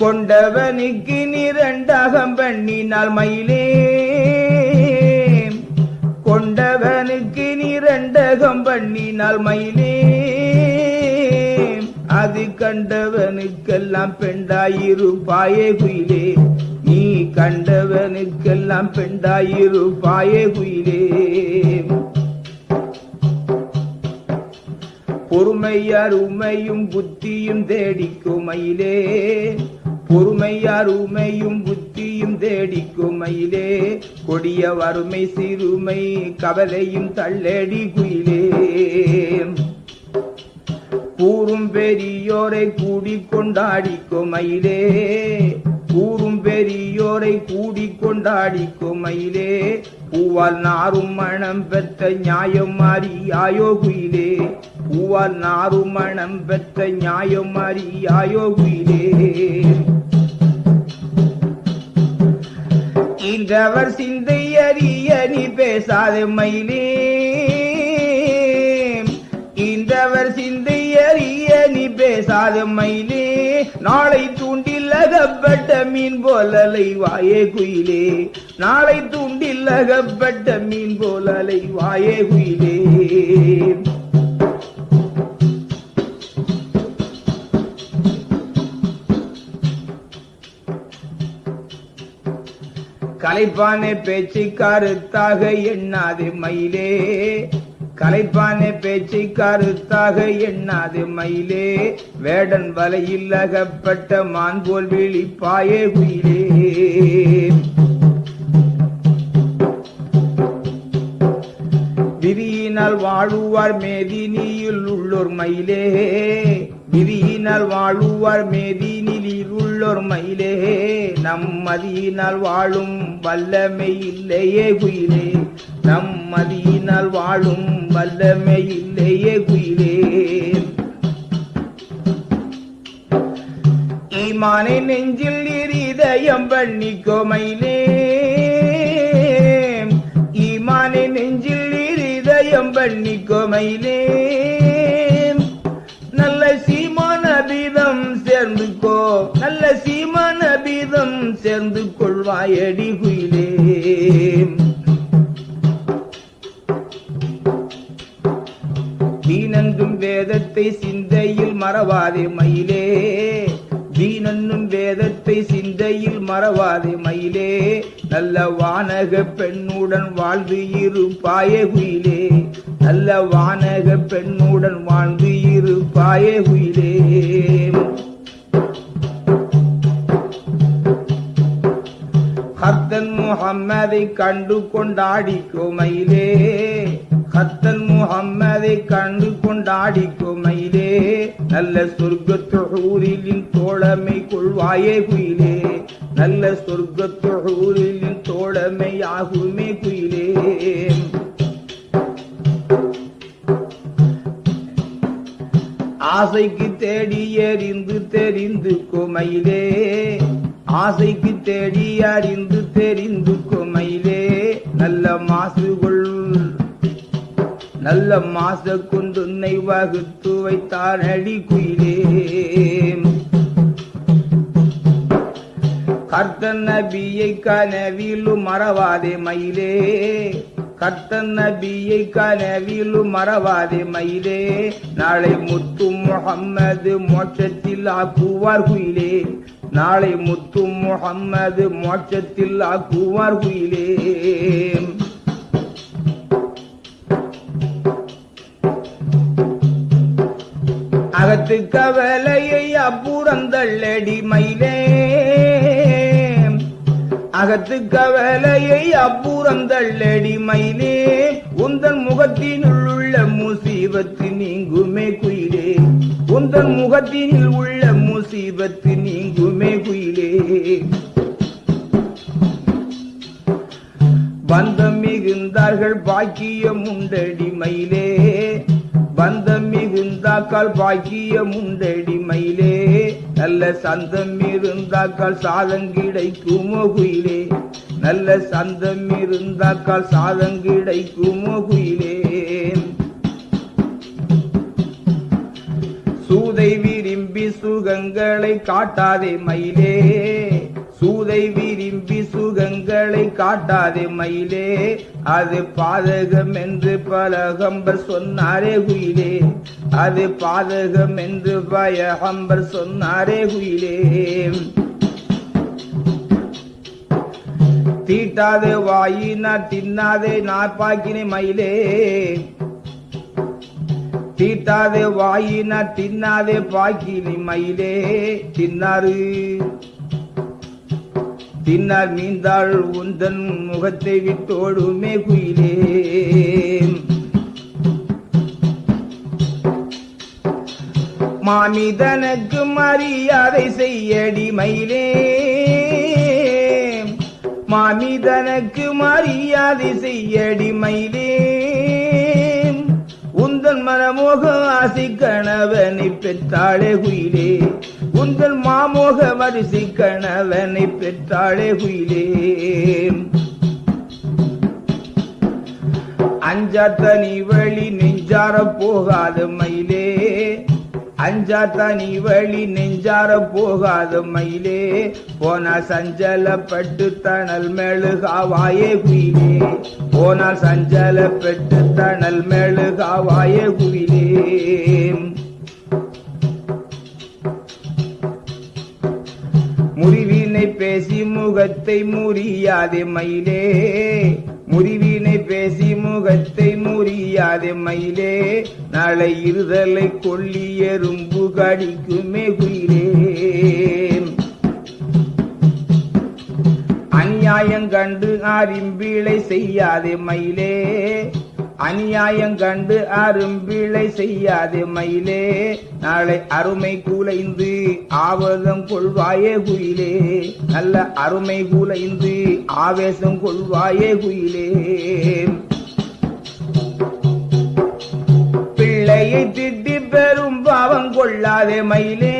கொண்டவனுக்கு நிரண்டகம் பண்ணினால் மயிலே கொண்டவனுக்கு நிரண்டகம் பண்ணினால் மயிலே அது கண்டவனுக்கெல்லாம் பெண்டாயிருப்பாயே குயிலே. நீ கண்டவனுக்கெல்லாம் பெண்டாயிருப்பாயே குயிலே. பொறுமையார் உமையும் புத்தியும் தேடிக்குமையிலே. பொறுமையார் உமையும் புத்தியும் தேடிக்குமையிலே. கொடிய வறுமை சிறுமை கவலையும் தள்ளடி குயிலே. கூறும் பெரியோரை கூடி கொண்டாடிக்கும் மயிலே. கூறும் பெரியோரை கூடி கொண்டாடிக்கும் மயிலே. பூவால் நாரும் மணம் பெற்ற நியாயம் மாறியாயோ குயிலே. பூவால் நாரும் மணம் பெற்ற நியாயம் மாறியாயோ குயிலே. இன்றவர் சிந்தை அறிய நீ பேசாத மயிலே. இன்றவர் சிந்தை பேசாத மயிலே நாளை தூண்டில் அகப்பட்ட மீன் அலை வாயே குயிலே. நாளை தூண்டில் அகப்பட்ட மீன் போலலை வாயே குயிலே. கலைப்பானே பேச்சு கருத்தாக எண்ணாதே மயிலே. கலைப்பானே பேச்சை கருத்தாக எண்ணாது மயிலே. வேடன் வலையில் அகப்பட்ட மான் போல் விழிப்பாயே குயிலே விதியினால் வாழுவார் மேதினியில் உள்ளோர் மயிலே. விதியினால் வாழுவார் மேதினியில் உள்ளோர் மயிலே. நம் மதியினால் வாழும் வல்லமை இல்லையே குயிலே நம் மதியினால் வாழும் வல்லமை இல்லையே உயிரே. ஈமானை நெஞ்சில் இருதயம் பண்ணிக்கோமையிலே ஈமானை நெஞ்சில் இருதயம் பண்ணிக்கோமையிலே நல்ல சீமான பீதம் சேர்ந்துக்கோ நல்ல சீமான பீதம் சேர்ந்து கொள்வாயடி குயிலே வேதத்தை சிந்தையில் மறவாதே மயிலே. தீனன்னும் வேதத்தை சிந்தையில் மறவாதே மயிலே. நல்ல வானக பெண்ணுடன் வாழ்ந்து இருப்பாயே குயிலே நல்ல வானக பெண்ணுடன் வாழ்ந்து இருப்பாயே குயிலே ஹத்தன் முகம்மதை கண்டு கொண்டாடி மயிலே ஹத்தன் முகம்மதை கண்டு கொண்டாடி மயிலே நல்ல சொர்க்கத்தொழிலின் தோழமை கொள்வாயே குயிலே. நல்ல சொர்க்கத்தொழிலின் தோழமை ஆகுமே குயிலே. ஆசைக்கு தேடி எறிந்து தெரிந்து குமையிலே. ஆசைக்கு தேடி அறிந்து தெரிந்து குமையிலே நல்ல மாசு கொள் நல்ல மாச கொண்டு உன்னை வகுத்து வைத்தார் அடி குயிலே. கர்த்தன் நபியை கனவிலும் மறவாதே மயிலே. கர்த்தன் நபியை கனவிலும் மறவாதே மயிலே. நாளை முத்து முகம்மது மோட்சத்தில் ஆக்குவார் குயிலே. நாளை முத்து முகம்மது மோட்சத்தில் ஆக்குவார் குயிலே அகத்து கவலையை அப்புறந்தள்ளடி மயிலே அகத்து கவலையை அப்புறந்தள்ளடி மயிலே உந்தன் முகத்தினுள் உள்ள முசீபத்து நீங்குமே குயிலே. உந்தன் முகத்தினில் உள்ள முசீபத்து நீங்குமே குயிலே. பந்தம் மிகுந்தார்கள் பாக்கியம் உண்டடி மயிலே. பந்தம் மிகுந்தாக்கால் பாக்கியம் உண்டடி மயிலே. நல்ல சந்தம் இருந்தாக்கால் சாதம் கிடைக்குமோ குயிலே. நல்ல சந்தம் இருந்தாக்கால் சாதம் கிடைக்குமோ குயிலே. சுகங்களை காட்டாதே மயிலே. சூதை விரும்பி சுகங்களை காட்டாதே மயிலே. அது பாதகம் என்று பலகம்பர் சொன்னாரே குயிலே. அது பாதகம் என்று பயகம்பர் சொன்னாரே குயிலே. தீட்டாதே வாயினா தின்னாதே நாப்பாக்கினே மயிலே. தீட்டாதே வாயினா தின்னாதே பாக்கினி மயிலே. தின்னாரு தின்னார் மீந்தாள் உந்தன் முகத்தை விட்டோடுமே குயிலே மாமிதனுக்கு மரியாதை செய்யடி மயிலே. மாமிதனுக்கு மரியாதை செய்யடி மயிலே. உந்தன் மனமோக ஆசி கணவனை பெற்றாளே குயிலே. உந்தன் மாமோக வரிசை கணவனை பெற்றாளே குயிலே. அஞ்சாத்த நீ வழி நெஞ்சார போகாத மயிலே. அஞ்சாத்தான் நீ வழி நெஞ்சார போகாத மயிலே. போனா சஞ்சலப்பட்டு தணல் மெழுகாவாயே குயிலே. போனால் சஞ்சலப்பட்டு தணல் மெழுகாவாயே குயிலே. முறிவினை பேசி முகத்தை முறியாதே மயிலே. என்னை பேசி முகத்தை முறியா மயிலே. நாளை இருதலை கொள்ளி எறும்பு கடிக்குமே குயிலே அநியாயம் கண்டு அரும்பிழை செய்யாதே மயிலே. அநியாயம் கண்டு அரும்பிழை செய்யாதே மயிலே. நாளை அருமை கூலைந்து ஆவேசம் கொள்வாயே குயிலே. நல்ல அருமை கூலைந்து ஆவேசம் கொள்வாயே குயிலே. பிள்ளையை திட்டி பெரும் பாவம் கொள்ளாதே மயிலே.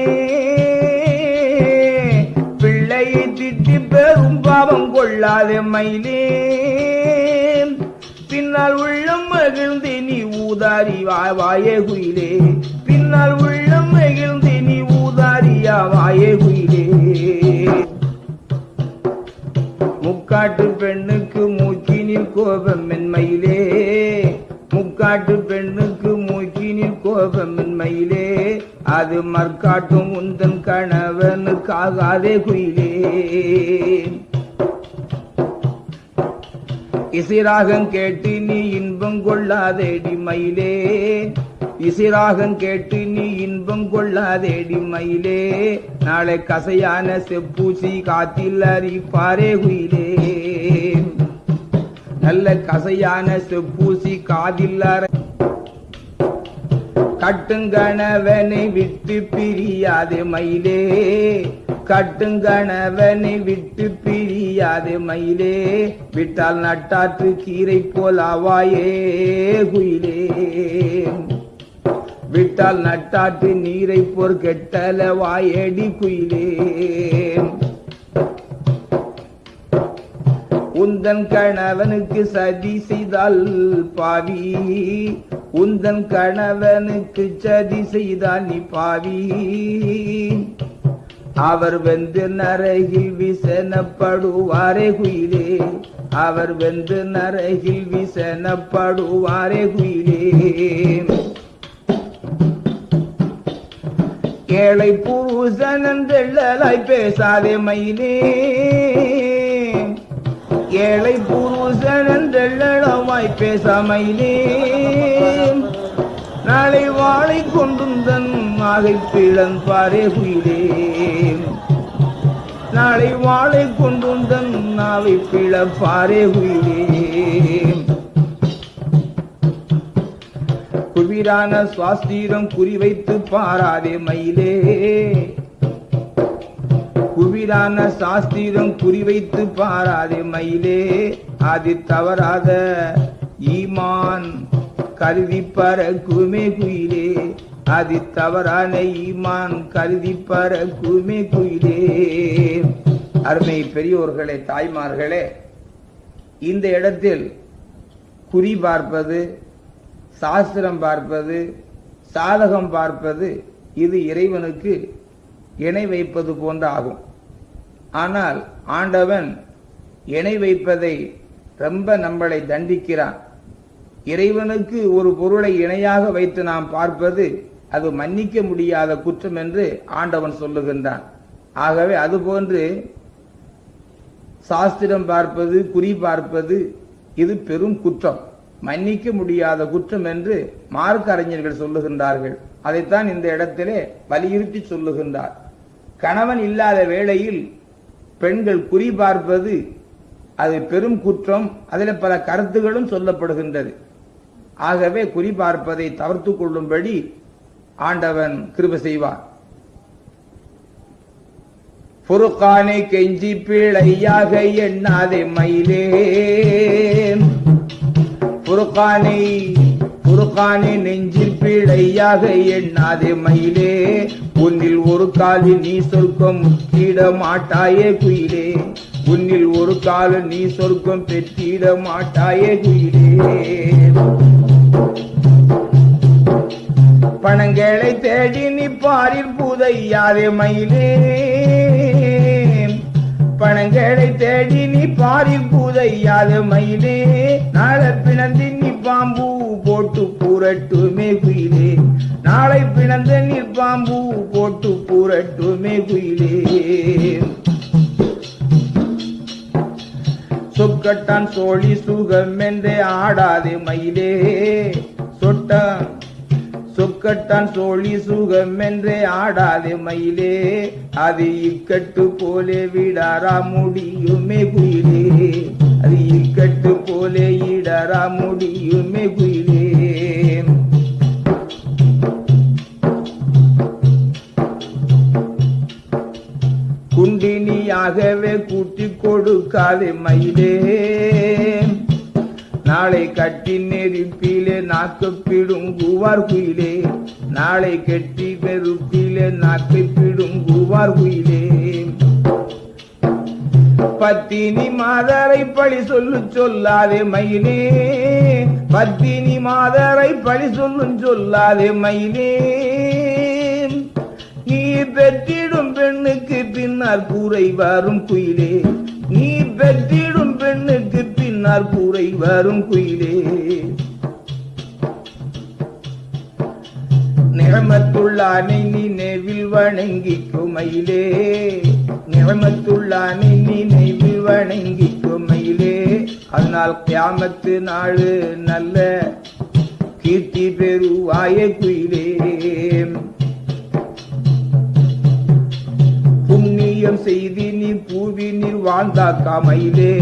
பிள்ளையை திட்டி பெரும் பாவம் கொள்ளாதே மயிலே. பின்னால் உள்ளம் மகிழ்ந்து நீ ஊதாரி வாயே குயிலே. பின்னால் உள்ளம் மகிழ்ந்து நீ ஊதாரியா வாயே குயிலே. முக்காட்டு பெண்ணுக்கு மூக்கினில் கோபம் மென்மையிலே. முக்காட்டு பெண்ணுக்கு மூக்கினில் கோபம் மென்மையிலே. அது மற்காட்டும் உந்தன் கணவனுக்காகாதே குயிலே. இசிராகம் கேட்டு கொள்ளாதேடி மயிலே. இசிராகம் கேட்டு நீ இன்பம் கொள்ளாதேடி மயிலே. நாளை கசையான செப்பூசி காத்தில் அறிப்பாரே குயிலே. நல்ல கசையான செப்பூசி காதில் அறை கட்டுங்கணவனை விட்டு பிரியாதே மயிலே. கட்டுங்கணவனை விட்டு பிரி செய்யாதே மயிலே. விட்டால் நட்டாற்று கீரை போல் ஆவாயே குயிலே. விட்டால் நட்டாற்று நீரை போர் கெட்டல வாயடி குயிலே. உந்தன் கணவனுக்கு சதி செய்தால் பாவி. உந்தன் கணவனுக்கு சதி செய்தால் நீ பாவி. அவர் வெந்து நரகில் விசனப்படுவாரே குயிலே. அவர் வெந்து நரகில் விசனப்படுவாரே குயிலே. ஏழை புருஷனந்தெள்ளலாய் பேசாதே மயிலே. ஏழை புருஷனந்தெள்ளமாய் பேசாமயிலே நாளை வாழை கொண்டும் தன் மாகை பிழன் பாரே குயிலே நாளை வாழை கொண்டுந்தன் நாவை பிழ பாரே குயிலே குவிரான சுவாஸ்திரம் குறிவைத்து பாராதே மயிலே. குவிரான சாஸ்திரம் குறிவைத்து பாராதே மயிலே. அது தவறாத ஈமான் கருதி பறக்குமே குயிலே. அது தவறான ஈமான் கருதி பறக்குமே குயிலே அருமை பெரியோர்களே தாய்மார்களே இந்த இடத்தில் குறி பார்ப்பது சாஸ்திரம் பார்ப்பது சாதகம் பார்ப்பது இது இறைவனுக்கு இணை வைப்பது போன்ற ஆகும். ஆனால் ஆண்டவன் இணை வைப்பதை ரொம்ப நம்மளை தண்டிக்கிறான். இறைவனுக்கு ஒரு பொருளை இணையாக வைத்து நாம் பார்ப்பது அது மன்னிக்க முடியாத குற்றம் என்று ஆண்டவன் சொல்லுகின்றான். ஆகவே அதுபோன்று சாஸ்திரம் பார்ப்பது குறி பார்ப்பது இது பெரும் குற்றம். மன்னிக்க முடியாத குற்றம் என்று மார்க்க அறிஞர்கள் சொல்லுகின்றார்கள். அதைத்தான் இந்த இடத்திலே வலியுறுத்தி சொல்லுகின்றார். கணவன் இல்லாத வேளையில் பெண்கள் குறி பார்ப்பது அது பெரும் குற்றம். அதில் பல கருத்துகளும் சொல்லப்படுகின்றது. ஆகவே குறி பார்ப்பதை தவிர்த்து கொள்ளும்படி ஆண்டவன் கிருப செய்வான் புருக்கானை கெஞ்சி பிழையாக எண்ணாதே மயிலே. புருக்கானை புருக்கானை நெஞ்சில் பிழையாக எண்ணாதே மயிலே. உன்னில் ஒரு காலில் நீ சொர்க்கம் முற்றிட மாட்டாயே குயிலே. உன்னில் ஒரு காலம் நீ சொர்க்கம் பெற்றிட மாட்டாயே குயிலே. பணங்களை தேடி நீ பாரில் புதையாதே மயிலே. பணங்களை தேடி நீ பாரில் புதையாத மயிலே. நாளை பிணந்து நீ பாம்பு போட்டு பூரட்டுமே குயிலே. நாளை பிணந்த நீ பாம்பு போட்டு பூரட்டுமே குயிலே. சொக்கட்டான் சோழி சுகம் என்றே ஆடாதே மயிலே. சொட்டான் சொக்கட்டான் சோழி சுகம் என்றே ஆடாதே மயிலே. அது இக்கட்டு போலே விடாரா முடியுமே குயிலே. அது இக்கட்டு போலே இடரா முடியுமே குயிலே. குண்டினியாகவே கூட்டி கொடுக்காதே மயிலே. நாளை கட்டி நெருப்பிலே நாக்கு பிடுங்குவார் குயிலே. நாளை கெட்டி நெருப்பிலே நாக்கை பிடுங்குவார் குயிலே. பத்தினி மாதரை பழி சொல்லு சொல்லாதே மயிலே. பத்தினி மாதரை பழி சொல்லும் சொல்லாதே மயிலே. நீ பெற்றிடும் பெண்ணுக்கு பின்னால் கூரை வரும் குயிலே. நீ பெற்றிடும் பெண்ணுக்கு பின்னால் கூரை வரும் குயிலே. நிறமத்துள்ளானை நீ நெவில் வணங்கிக்கும் மயிலே நிறமத்துள்ளானை நீ நெவில் வணங்கிக்கும் மயிலே அதனால் கியாமத்து நாடு நல்ல கீர்த்தி பெறுவாய குயிலே. புண்ணியம் செய்தி நீ பூவினில் வாழ்ந்தாக்கா மயிலே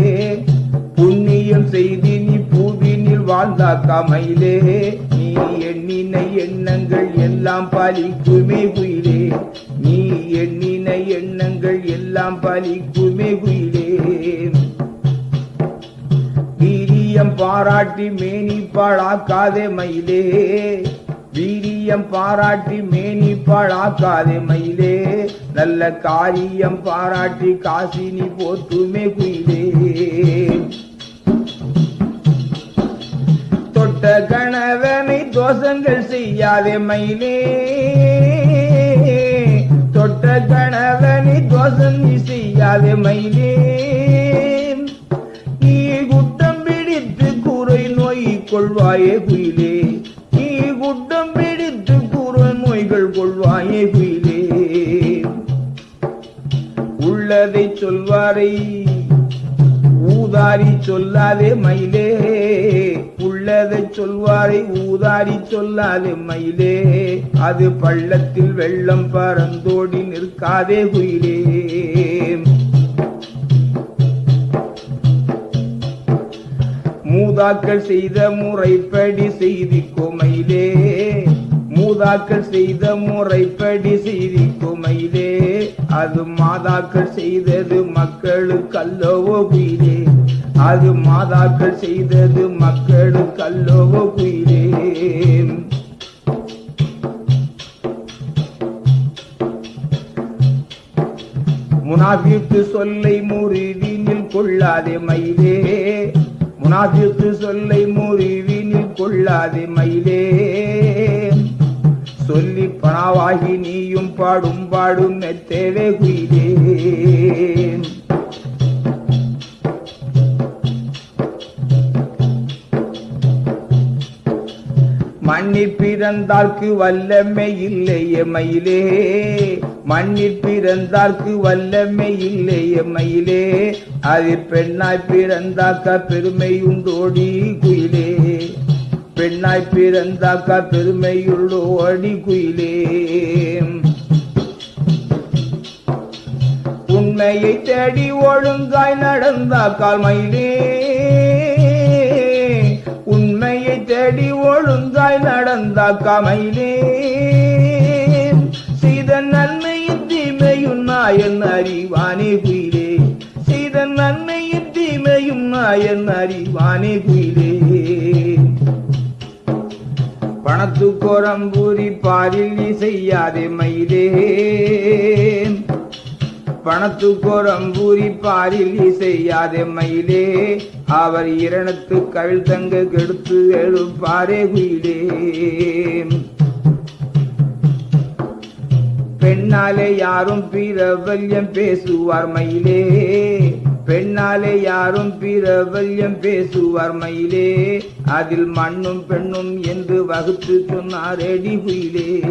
புண்ணியம் செய்தி நீ பூவினில் வாழ்ந்தா கமையிலே. நீ எண்ணின எண்ணங்கள் எல்லாம் பலிக்குமே குயிலே. நீ எண்ணின எண்ணங்கள் எல்லாம் பலிக்குமே குயிலே. வீரியம் பாராட்டி மேனி பாழாக்காதே மயிலே. வீரியம் பாராட்டி மேனி பாழாக்காதே மயிலே. நல்ல காரியம் பாராட்டி காசினி போத்துமே குயிலே. தொட்ட கணவனை தோஷங்கள் செய்யாதே மயிலே. தொட்ட கணவனை தோஷம் நீ செய்யாதே மயிலே. நீ குட்டம் பிடித்து கூரை நோய் கொள்வாயே குயிலே. நீ குட்டம் பிடித்து கூரை நோய்கள் கொள்வாயே குயிலே. உள்ளதை சொல்வாரை ஊதாரி சொல்லாதே மயிலே. உள்ளதை சொல்வாரை ஊதாரி சொல்லாது மயிலே. அது பள்ளத்தில் வெள்ளம் பறந்தோடி நிற்காதே குயிலே. மூதாக்கள் செய்த முறைப்படி செய்தி குமையிலே மூதாக்கள் செய்த முறைப்படி செய்தி குமையிலே அது மாதாக்கள் செய்தது மக்களுக்கு அல்லவோ குயிலே. அது மாதாக்கள் செய்தது மக்களுக்கு அல்லவோ குயிலே. முனாபிக்கு சொல்லை முறிவினில் கொள்ளாதே மயிலே. முனாபிக்கு சொல்லை முறிவினில் கொள்ளாதே மயிலே. சொல்லி பணவாகி நீயும் பாடும் பாடும் மெத்தேவே குயிலே. மண்ணிற் பிறந்தார்க்கு வல்லமை இல்லையே மயிலே. மண்ணிற் பிறந்தார்க்கு வல்லமை இல்லையே மயிலே. அது பெண்ணாய் பிறந்தாக்க பெருமை உண்டோடி குயிலே. பெண்ணாய் பிறந்தாக்க பெருமையுள்ளோடி குயிலே. உண்மையை தேடி ஒழுங்காய் நடந்தாக்கால் மயிலே. தேடி ஒழுந்தாய் நடந்தாக்கா கமையிலே செய்த நன்மையின் தீமையும் நாயன் அறிவானே குயிலே. செய்த நன்மையின் தீமையும் நாயன் அறிவானே குயிலே. பணத்துக்கோரம்பூரி பாரில் நீ செய்யாதே மயிலே பணத்துக்கோரம்பூரி பாரில் நீ செய்யாதே மயிலே. அவர் இரணத்து கவிழ் தங்க கெடுத்து எழுப்பாரே குயிலே. பெண்ணாலே யாரும் பிரபல்யம் பேசுவார் மயிலே. பெண்ணாலே யாரும் பிரபல்யம் பேசுவார் மயிலே. அதில் மண்ணும் பெண்ணும் என்று வகுத்து சொன்னார் எடி குயிலே.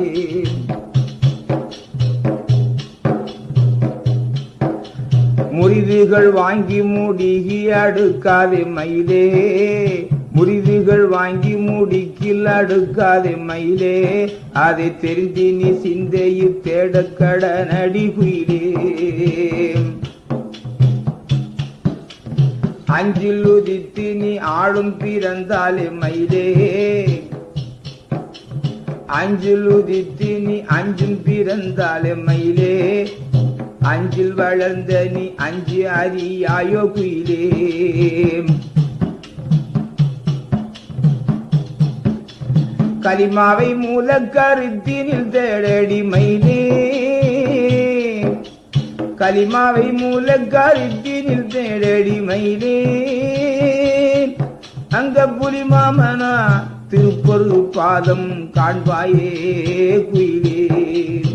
முறிவுகள் வாங்கி மூடிகி அடுக்காதே மயிலே. முறிவுகள் வாங்கி மூடிக்கில் அடுக்காதே மயிலே. அதை தெரிந்து நீ சிந்தையில் தேட கடனடி குயிலே. அஞ்சில் உதித்து நீ ஆளும் பிறந்தாலே மயிலே. அஞ்சில் உதித்து நீ அஞ்சும் பிறந்தாலே மயிலே. அஞ்சில் வளர்ந்த நீ அஞ்சு அறியாயோ குயிலே. கலிமாவை மூல கருத்தினில் தேடடி மயிலே. கலிமாவை மூல கருத்தினில் தேடடி மயிலே. அங்க புலி மாமனா திருப்பொரு பாதம் காண்பாயே குயிலே.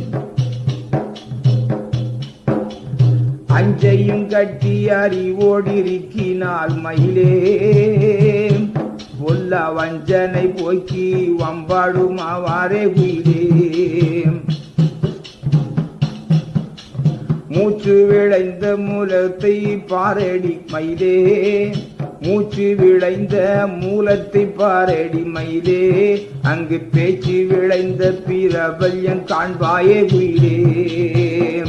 அஞ்சையும் கட்டி அறிவோடிருக்கினால் மயிலே. பொல்ல வஞ்சனை போக்கி வம்பாடுமாவாரே உயிரே. மூச்சு விளைந்த மூலத்தை பாரடி மயிலே. மூச்சு விளைந்த மூலத்தை பாரடி மயிலே. அங்கு பேச்சு விளைந்த பிரபல்யம் காண்பாயே உயிரே.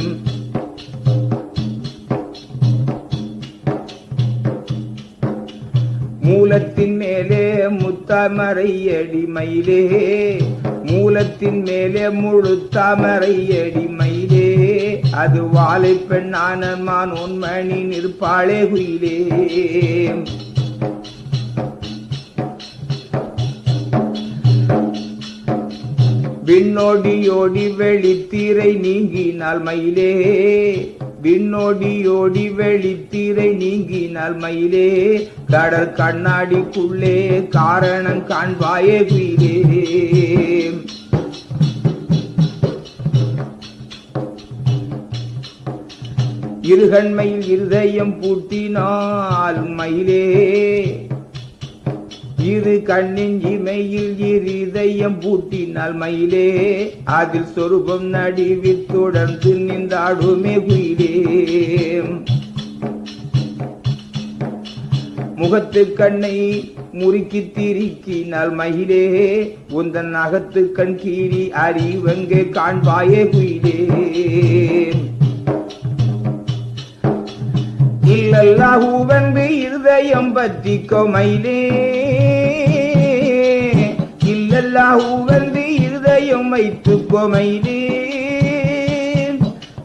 மூலத்தின் மேலே முத்தாமரை அடிமையிலே. மூலத்தின் மேலே முழு தாமரை அடிமையிலே. அது வாழை பெண்ணான மான் உண்மணி நிற்பாளே குயிலே. விண்ணோடியோடி வெளித்தீரை நீங்கினால் மயிலே. விண்ணோடியோடி வெளித்தீரை நீங்கினால் மயிலே. கடல் கண்ணாடிக்குள்ளே காரணம் காண்பாயே குயிலே இருகண்மையில் இருதயம் பூட்டினால் மயிலே. இரு கண்ணின் இமையில் இருதயம் பூட்டினால் மயிலே அதில் சொரூபம் நடிவி தொடர்ந்து நின்றாடுமே குயிலே. முகத்து கண்ணை முறுக்கி திரிக்கினால் மயிலே உந்தன் அகத்து கண் கீறி அறிவங்கு காண்பாயே குயிலே. இல்லல்லாஹூவன்பு இருதயம் பற்றிக்கோ மயிலே. அல்லாஹ் இல்லல்லாஹூவென்று இருதயம் வைத்து மயிலே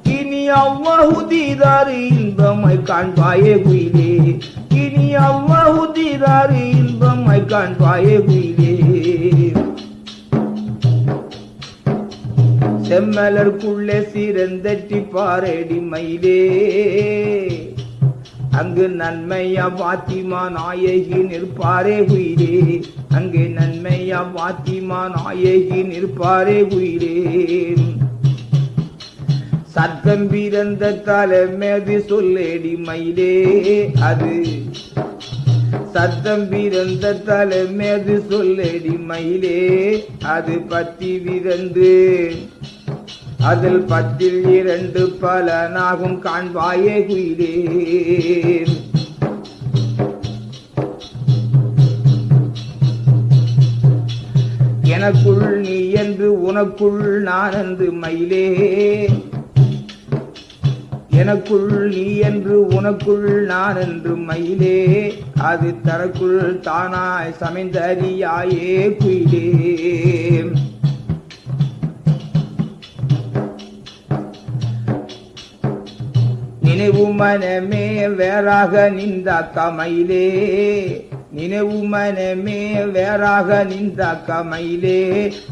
இனி அவ்வாஹு தீதாறு இன்பமாய் காண்பாயே குயிலே. இனி அவ்வாஹு தீதாறு இன்பமாய் காண்பாயே குயிலே. செம்மலர்க்குள்ளே சிறந்தட்டி பாரடி மயிலே. அங்கு நன்மையா பாத்திமா நாயகி நிற்பாரே உயிரே. அங்கு நன்மையா பாத்திமா நாயகி நிற்பாரே உயிரே. சத்தம் பிறந்த தலைமேது சொல்லேடி மயிலே. அது சத்தம் பிறந்த தலைமேது சொல்லேடி மயிலே. அது பத்தி விரந்து அதில் பத்தில் இரண்டு பலனாகும் காண்பாயே குயிலே எனக்குள் நீ என்று உனக்குள் நான் என்று மயிலே. எனக்குள் நீ என்று உனக்குள் நான் என்று மயிலே. அது தனக்குள் தானாய் சமைந்தறியாயே குயிலே நினைவு மனமே வேறாக நின்றாக்க மயிலே நினைவு மனமே வேறாக நின்றாக்க மயிலே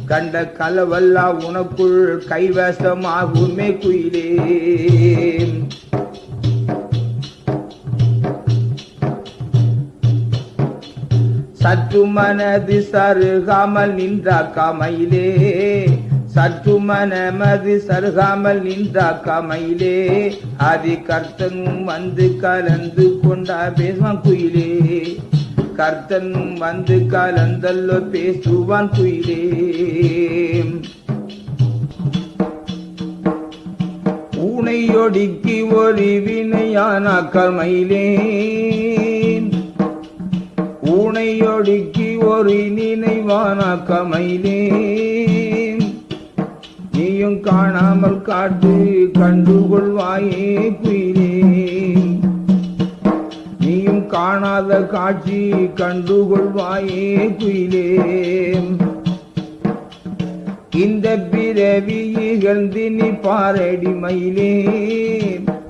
கண்ட கலவல்லா உனக்குள் கைவசமாகுமே குயிலே. சற்று மனது சருகாமல் நின்றாக்க மயிலே சற்று மனமது சருகாமல் நின்றாக்க மயிலே ஆதி கர்த்தனும் வந்து கலந்து கொண்டா பேசுவான் குயிலே. கர்த்தனும் வந்து கலந்தல்லோ பேசுவான் குயிலே. ஊனை ஊனையொடுக்கி ஒரு வினையான கமையிலே. ஊனையொடுக்கி ஒரு நினைவான கமையிலே. நீயும் காணாமல் காட்டு கண்டுகொள்வாயே குயிலே. நீயும் காணாத காட்சி கண்டுகொள்வாயே குயிலே. இந்த பிறவி இகழ்ந்து நீ பாரடி மயிலே.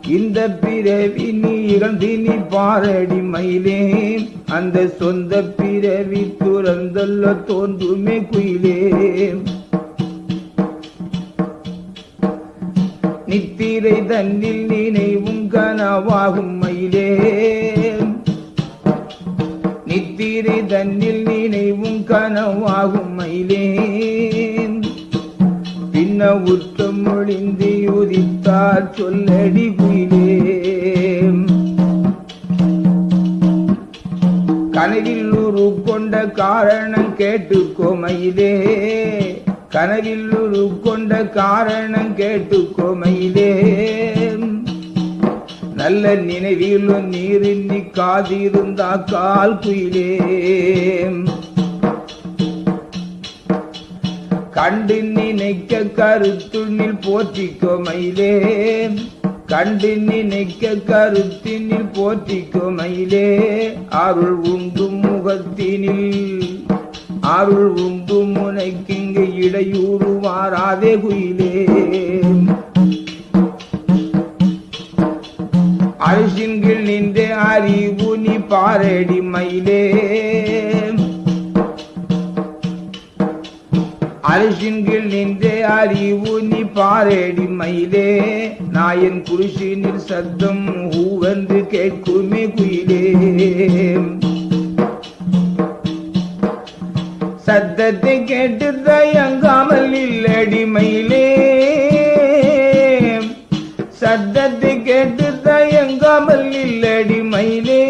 இந்த பிறவி நீ இகழ்ந்து நீ பாரடி மயிலே. அந்த சொந்த பிறவி துறந்தல்ல தோன்றுமே குயிலே. நித்திரை தன்னில் நினைவும் கனவாகும் மயிலே. நித்திரை தன்னில் நினைவும் கனவாகும் மயிலே. பின்ன உத்தம் ஒழிந்து உதித்தார் சொல்லடி குயிலே. கனவில் உரு கொண்ட காரணம் கேட்டுக்கோ மயிலே. கனவில் உருக்கொண்ட காரணம் கேட்டுக்கோ மயிலே நல்ல நினைவில் நீரின்றி காதிருந்தா கால் குயிலே. கண்டு நினைக்க கருத்துண்ணில் போற்றிக்கோ மயிலே கண்டு நினைக்க கருத்தினில் போற்றிக்கோ மயிலே அருள் உண்டும் முகத்தினில். அருள் உண்டு முனைக்கிங்க இடையூறு மாறாதே குயிலே. அரிசின்கள் நின்ற அறிவு நீ பாரடி மயிலே. அரிசின்கள் நின்ற அறிவு நீ பாரடி மயிலே. நாயன் குருஷினில் சத்தம் ஹூவென்று கேட்குமே குயிலே. சத்தத்தை கேட்டு தயங்காமல் இல்லடி மயிலே. சத்தத்தை கேட்டு தயங்காமல் இல்லடி மயிலே.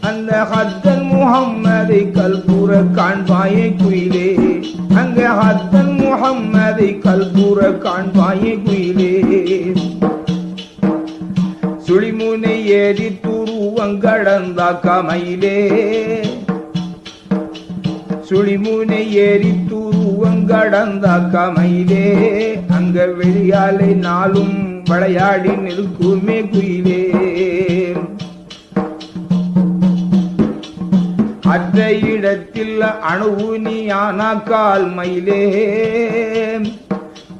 அந்த ஹத்தன் முகம்மதை கல்பூர காண்பாயே குயிலே. அங்க ஹத்தன் முகம்மதை கல்பூர காண்பாயே குயிலே. சுழிமுனை ஏறி துருவங்கடந்தாக்க மயிலே சுழிமுனை ஏறி துருவங்கடந்தாக்க கமையிலே. அங்க வெளியாலை நாளும் விளையாடி நிற்குமே குயிலே. அற்ற இடத்தில் அணுவு நீ ஆனாக்கால் மயிலே.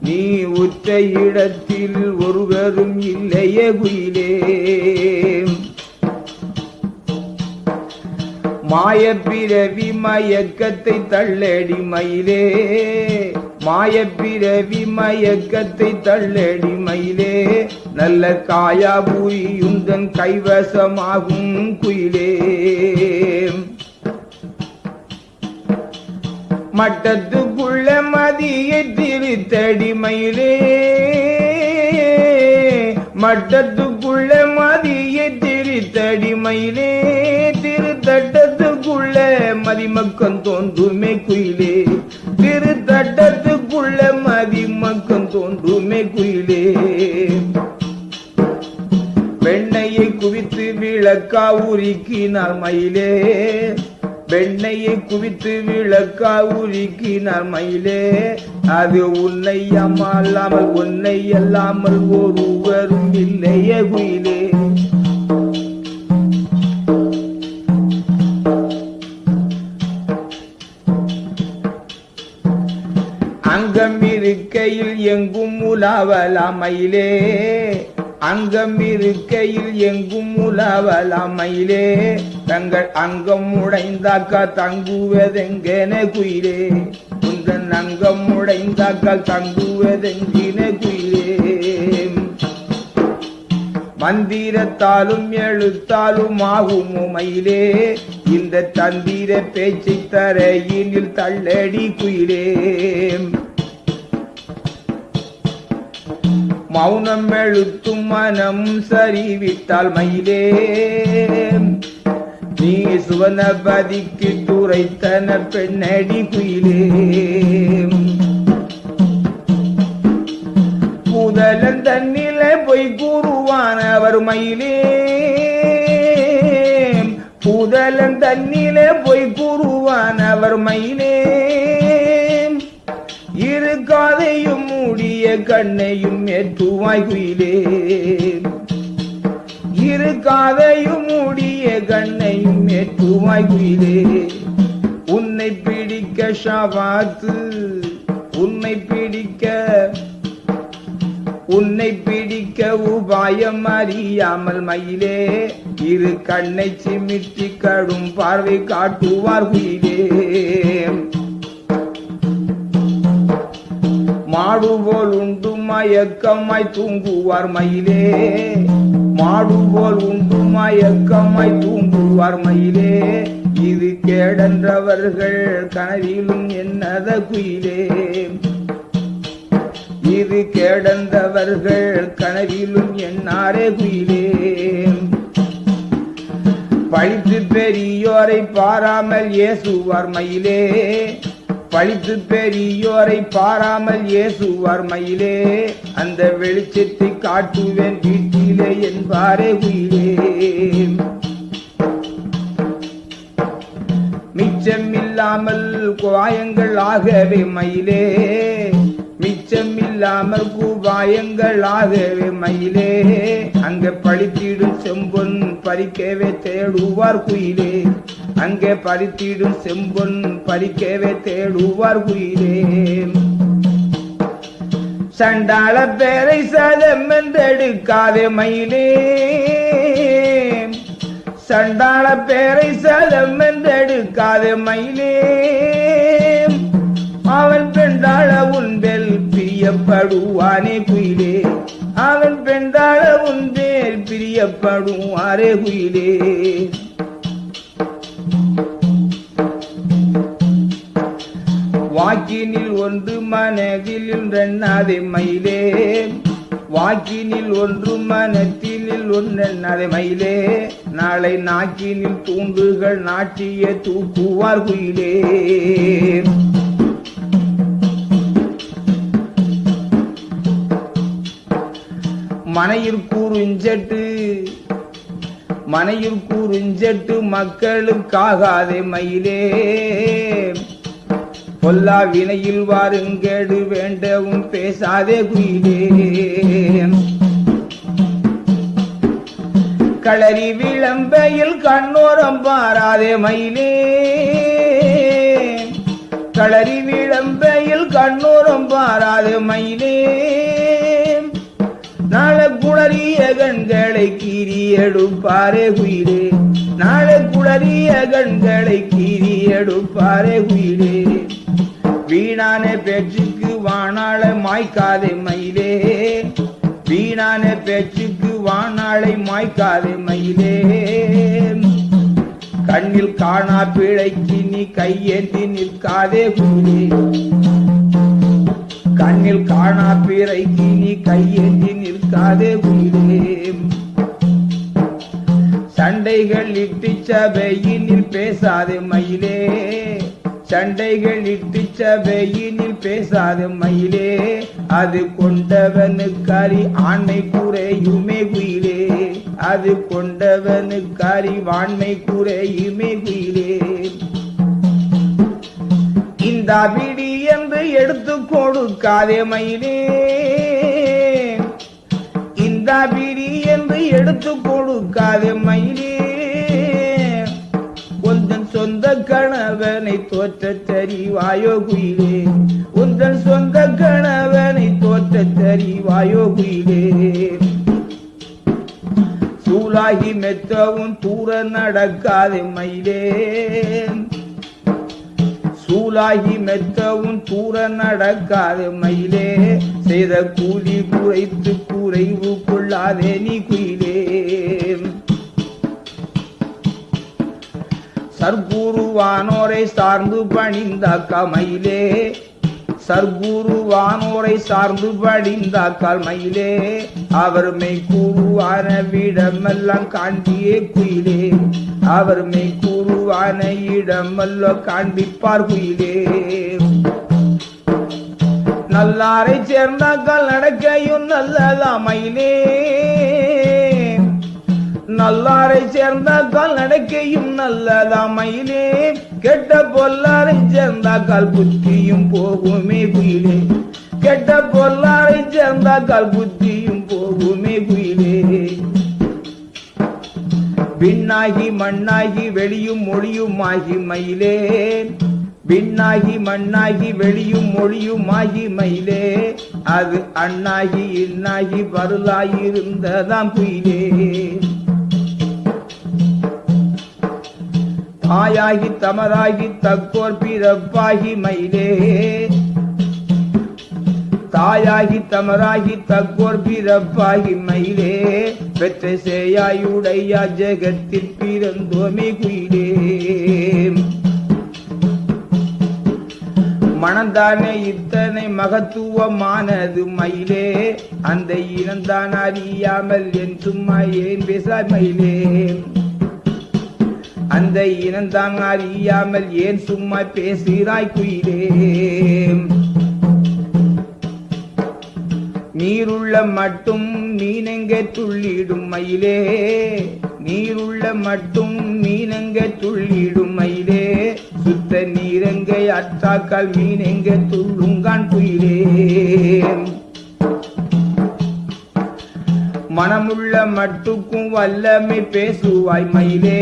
நீ உற்ற இடத்தில் ஒருவரும் இல்லையே குயிலே. மாயப்பிறவி மயக்கத்தை தள்ளடி மயிலே. மாயப்பிறவி மயக்கத்தை தள்ளடி மயிலே. நல்ல காயா புரியுந்தன் கைவசமாகும் குயிலே. மட்டத்துக்குள்ள மதியை திருத்தடி மயிலே. மட்டத்துக்குள்ள மதியை திருத்தடி மயிலே. மதிமக்கம் தோன்றுமே குயிலே. திரு தட்டத்துக்குள்ள மதிமக்கம் தோன்றுமே குயிலே. வெண்ணையை குவித்து விளக்கா உருக்கினார் மயிலே. வெண்ணையை குவித்து விளக்கா உருக்கினார் மயிலே. அது உன்னை அம்மால்லாமல் உன்னை அல்லாமல் ஒருவரும் இல்லையே குயிலே. எங்கும் உலாவலாம் அங்கம் இருக்கையில் எங்கும் உலாவலாம் தங்கள் அங்கம் உடைந்தாக்கா தங்குவதெங்கென குயிலே. உந்தன் அங்கம் உடைந்தாக்கால் தங்குவதெங்கின குயிலே. மந்திரத்தாலும் எழுத்தாலும் ஆகும் உமையிலே. இந்த தந்திர பேச்சை தரையினில் தள்ளடி குயிலே. மௌனம் எழுத்தும் மனம் சரிவித்தால் மயிலே. நீ சுவனபதிக்கு துரைத்தன பெண்ணடி குயிலே. முதலன் பூதலன் தன்னிலே பொய் கூறுவானவர் மயிலே. புதலன் தன்னிலே பொய் கூறுவானவர் மயிலே. இரு காதையும் கண்ணையும் ஏற்றுவாய் குயிலே. இரு காதையும் மூடிய கண்ணையும் ஏற்றுவாய் குயிலே. உன்னை பிடிக்க ஷாபாத்து உன்னை பிடிக்க உன்னை பிடிக்க உபாயம் அறியாமல் மயிலே. இரு கண்ணை சிமிட்டி கடும் பார்வை காட்டுவார் குயிலே. மாடுபோல் உண்டு மயக்கமாய் தூங்குவார் மயிலே. மாடுபோல் உண்டு மயக்கமாய் தூங்குவார் மயிலே. இது கேடன்றவர்கள் கனவிலும் என்னத குயிலே. இது கேடந்தவர்கள் கனவிலும் என்னாரே குயிலே. பழித்து பெரியோரை பாராமல் ஏசுவார் மயிலே. பழித்து பெரியோரை பாராமல் ஏசுவார் மயிலே அந்த வெளிச்சத்தை காட்டுவேன் வீட்டிலே என்பாரே குயிலே மிச்சமில்லாமல் குவாயங்கள் ஆகவே மயிலே மிச்சமில்லாமல் குவாயங்கள் ஆகவே மயிலே அங்க பழித்திடும் செம்பொன் பறிக்கவே தேடுவார் குயிலே. அங்கே பறித்திடும் செம்பொன் பறிக்கவே தேடுவார் குயிலே சண்டாள பேரை சதம் என்றெடுக்காதே மயிலே. சண்டாள பேரை சதம் என்றெடுக்காதே மயிலே. அவன் பெண்டாள உன்பெல் பிரியப்படுவானே குயிலே. அவன் பெண்டாள உன்பேல் பிரியப்படுவாரே குயிலே. வாக்கினில் ஒன்று மனதில் ரெண்ணாதை மயிலே. வாக்கினில் ஒன்று மனத்தினில் ஒன்றெண்ணாதை மயிலே. நாளை நாக்கினில் தூண்டுகள் நாட்டிய தூக்குவார் குயிலே. மனையில் கூறுஞ்சட்டு மனையில் கூறுஞ்சட்டு மக்களுக்காகாதே மயிலே. பொல்லா வினையில் வாருங்கேடு வேண்டவும் பேசாதே குயிலே. களரி விளம்பையில் கண்ணோரம் பாராதே மயிலே. களரி விளம்பையில் கண்ணோரம் பாராதே மயிலே. நாளை குளறிய கண்களை கீறி எடுப்பாரே குயிலே. நாளை குளறிய கண்களை கீறி எடுப்பாரே குயிலே. வீணான பேச்சுக்கு வானாளை மாய்க்காதே மயிலே. வீணான பேச்சுக்கு வானாளை மாய்க்காதே மயிலே. கண்ணில் காணா பிழைக்கு நீ கையேந்தி நிற்காதே குயிலே கண்ணில் காணா பிறைக்கு நீ கையேந்தி நிற்காதே குயிலே சண்டைகள் இட்டு சபையினில் பேசாதே மயிலே. சண்டைகள் இட்டு சபையினில் பேசாத மயிலே. அது கொண்டவனுக்காரி ஆண்மை குறையுமே குயிலே. அது கொண்டவனுக்காரி வாண்மை குறையுமே குயிலே. இந்த பிடி என்று எடுத்து கொடுக்காதே மயிலே. இந்த பிடி என்று எடுத்து கொடுக்காதே மயிலே. சொந்த கணவனை தோற்ற தெரிவாயோ குயிலே. உந்தன் சொந்த கணவனை தோற்ற தெரிவாயோ குயிலே. சூலாகி மெத்தவும் தூர நடக்காதே மயிலே. சூலாகி மெத்தவும் தூர நடக்காது மயிலே. செய்த கூலி குறைத்து குறைவு கொள்ளாதே நீ குயிலே. சர்க்குருவானோரை சார்ந்து பணிந்த கமையிலே. சர்க்குருவானோரை சார்ந்து படிந்த மயிலே அவர் மெய் கூறுவான விடமெல்லாம் காண்பியே குயிலே. அவர் மெய் கூறுவான இடமல்ல காண்பிப்பார் குயிலே. நல்லாரை சேர்ந்தாக்கள் நடக்கையும் நல்லதாமையிலே மயிலே நல்லாரை சேர்ந்தாக்கால் நடக்கையும் நல்லதாமையிலே. கெட்ட பொல்லாரை சேர்ந்தாக்கால் புத்தியும் போகுமே குயிலே. கெட்ட பொல்லாரை சேர்ந்தாக்கால் புத்தியும் போகுமே குயிலே. பின்னாகி மண்ணாகி வெளியும் மொழியும் ஆகி மயிலே. பின்னாகி மண்ணாகி வெளியும் மொழியும் ஆகி மயிலே. அது அண்ணாகி இன்னாகி பருளாயிருந்ததாம் குயிலே. தாயாகி தமராகி தக்கோர் பிறப்பாகி மயிலே. தாயாகி தமராகி தக்கோர் பிறப்பாகி மயிலே. பெற்ற சேயாயுடையா ஜெகத்தில் பிறந்தோமே குயிலே. மனந்தானே இத்தனை மகத்துவமானது மயிலே. அந்த இனந்தான் அறியாமல் என்றும் ஏன் பேச மயிலே. அந்த இனந்தான் அறியாமல் ஏன் சும்மா பேசுகிறாய் குயிலே? நீருள்ள மட்டும் மீனெங்க துள்ளிடும் மயிலே? நீருள்ள மட்டும் மீனெங்க துள்ளிடும் மயிலே? சுத்த நீரெங்கை அற்றாக்கால் மீனெங்க துள்ளுங்கான் குயிலே? மனமுள்ள மட்டுக்கும் வல்லமை பேசுவாய் மயிலே.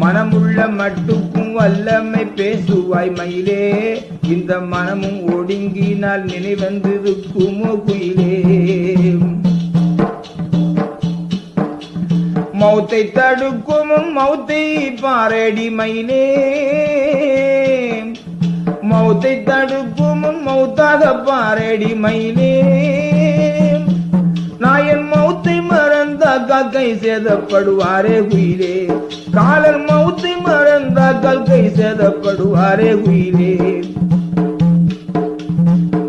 மனமுள்ள மட்டுக்கும் வல்லமை பேசுவாய் மயிலே. இந்த மனமும் ஒடுங்கினால் நினைவந்திருக்குமோ குயிலே. மௌத்தை தடுக்கும் மௌத்தை பாரடி மயிலே. மௌத்தை தடுக்கும் மௌத்தாக பாரடி மயிலே. மறந்தாக்கா கை சேதப்படுவாரே உயிரே. காலர் மௌத்தை மறந்தாக்கால் கை சேதப்படுவாரே உயிரே.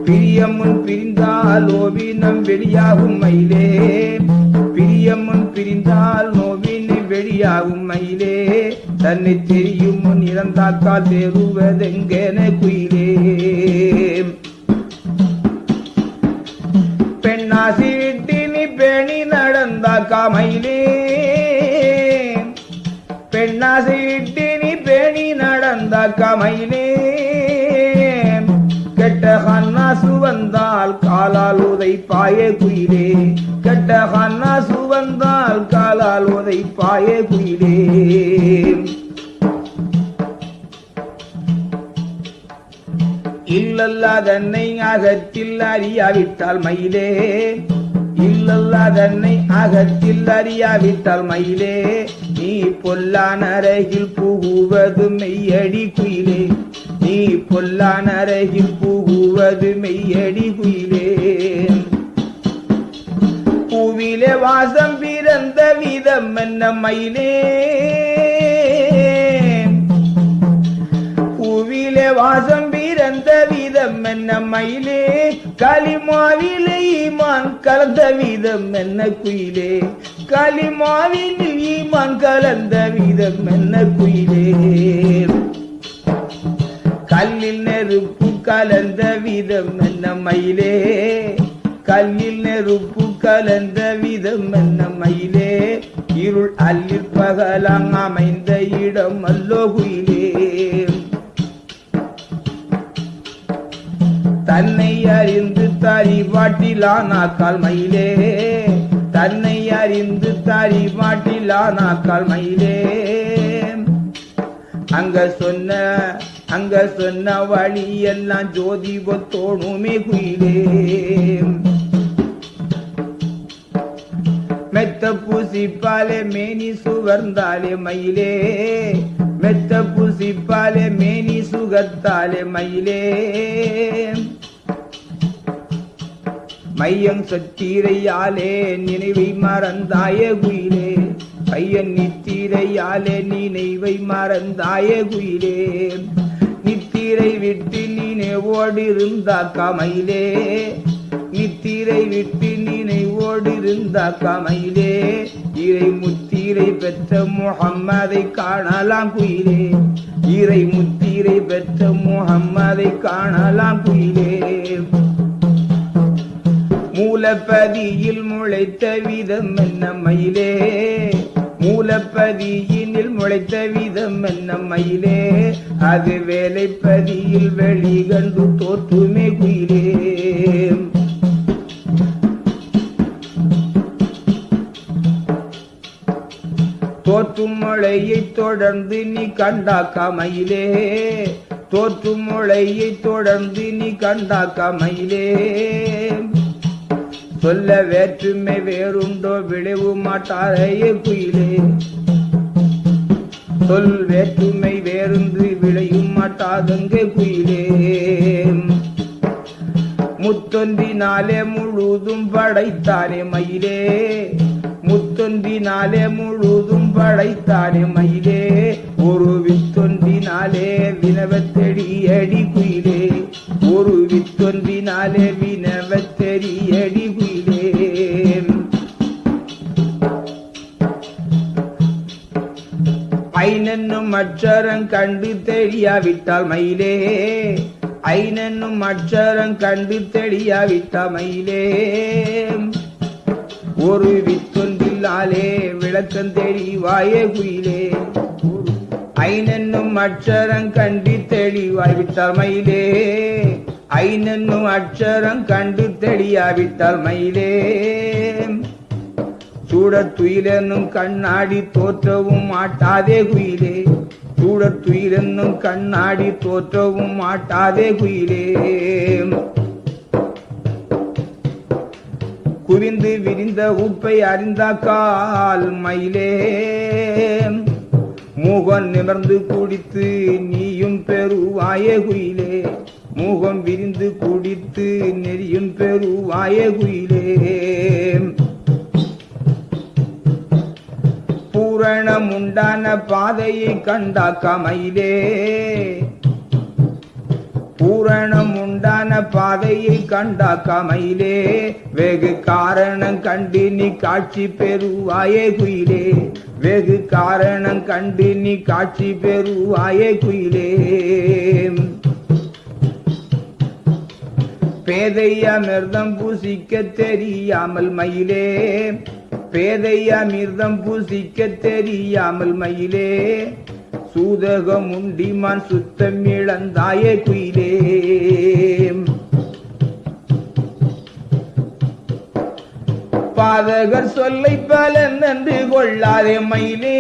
பிரியமுன் பிரிந்தால் ஓவினம் வெளியாகும் மயிலே. பிரியமுன் பிரிந்தால் நோவினை வெளியாகும் மயிலே. தன்னை தெரியும் முன் இறந்தாக்கால் தேறுவதெங்கென குயிலே. பெண்ணாசி மயிலே. பெண்ணாசி நீ பேணி நடந்த கமையிலே. கெட்ட ஹன்னாசு வந்தால் காலால் உதை பாய குயிலே. கெட்ட ஹன்னாசு வந்தால் காலால் உதை பாய குயிலே இல்லல்லாதன்னை அகத்தில் அறியாவிட்டால் மயிலே. இல்லல்லாதன்னை அகத்தில் அறியாவிட்டால் மயிலே நீ பொல்லான் அருகில் புகுவது மெய்யடி குயிலே. நீ பொல்லான் அருகில் புகுவது மெய்யடி குயிலே. பூவிலே வாசம் பிறந்த விதம் என்ன மயிலே? பூவிலே வாசம் பிறந்த விதம் என்ன மயிலே? களிமாவிலே ஈமான் கலந்த விதம் என்ன குயிலே? களிமாவில் ஈமான் கலந்த விதம் என்ன குயிலே? கல்லில் நெருப்பு கலந்த விதம் என்ன மயிலே? கல்லில் நெருப்பு கலந்த விதம் என்ன மயிலே? இருள் அல்லில் பகலாம் அமைந்த இடம் அல்லோ குயிலே. தன்னை அறிந்து தாரி வாட்டிலானாக்கால் மயிலே தன்னை அறிந்து தாரி வாட்டிலானாக்கால் மயிலே அங்க சொன்ன அங்க சொன்ன வழி எல்லாம் ஜோதி ஒத்தோணுமே குயிலே. மெத்த பூசிப்பாலே மேனி சுகர்ந்தாலே மயிலே. மெத்த பூசிப்பாலே மேனி சுகத்தாலே மயிலே. மையம் சத்தீரையாலே நினைவை மறந்தாயே குயிலே. பையன் நித்தீரையாலே நினைவை மறந்தாயே குயிலே. நித்தீரை விட்டு நினைவோடு இருந்தா கமையிலே நித்திரை விட்டு நினைவோடு இருந்தா கமையிலே இறை முத்திரை பெற்ற முகம்மதை காணலாம் குயிலே. இறை முத்திரை பெற்ற முகம்மதை காணலாம் குயிலே. மூலப்பதியில் முளைத்த விதம் என்ன மயிலே? மூலப்பதியினில் முளைத்த விதம் என்ன மயிலே? அது வேலைப்பதியில் வெளிகண்டு தோற்றுமே குயிலே. தோற்றும் மழையை தொடர்ந்து நீ கண்டா கமையிலே. தோற்றும் மழையை தொடர்ந்து நீ கண்டா கமையிலே. சொல்ல வேற்றுமை வேறுண்டோ விளைவு மாட்டாரையே குயிலே. சொல் வேற்றுமை வேறுன்று விளையும் மாட்டாதங்க குயிலே. முத்தொன்றினாலே முழுதும் படைத்தானே மயிலே. முத்தொன்பினாலே முழுதும் படைத்தானே மயிலே. ஒரு வித்தொன்பினாலே வினவத்தெடி அடி குயிலே. ஒரு வித்தொன்பினாலே வினவத்தெடி அடி குயிலே. ஐநன்னும் அச்சரம் கண்டு தெரியாவிட்டால் மயிலே. ஐநன்னும் அச்சரம் கண்டு தெரியாவிட்டால் மயிலே. ஒரு வித்தொன்றில்லாலே விளக்கம் தெரிவாயே குயிலே. ஐனென்னும் அச்சரம் கண்டு தெளிவாய்விட்டால் மயிலே. ஐனென்னும் அச்சரம் கண்டு தெளியாவிட்டால் மயிலே. சூடத் துயிலென்னும் கண்ணாடி தோற்றவும் மாட்டாதே குயிலே. சூடத் துயிலென்னும் கண்ணாடி தோற்றவும் மாட்டாதே குயிலே. குவிந்து விரிந்த உப்பை அறிந்தாக்கால் மயிலே. மூகம் நிமர்ந்து குடித்து நீயும் பெருவாயே குயிலே மூகம் விரிந்து குடித்து நெறியும் பெருவாயே குயிலே பூரணம் உண்டான பாதையை கண்டாக்க மயிலே. பூரணம் உண்டான பாதையை கண்டா கமையிலே. வெகு காரணம் கண்டு நீ காட்சி பெறுவாயே குயிலே. வெகு காரணம் கண்டு நீ காட்சி பெறுவாயே குயிலே. பேதை அமிர்தம் பூசிக்க தெரியாமல் மயிலே. பேதை அமிர்தம் பூசிக்க தெரியாமல் மயிலே. சூதகம் உண்டிமான் சுத்தம் இழந்தாயே குயிலே. பாதகர் சொல்லை பலன் நன்று கொள்ளாதே மயிலே.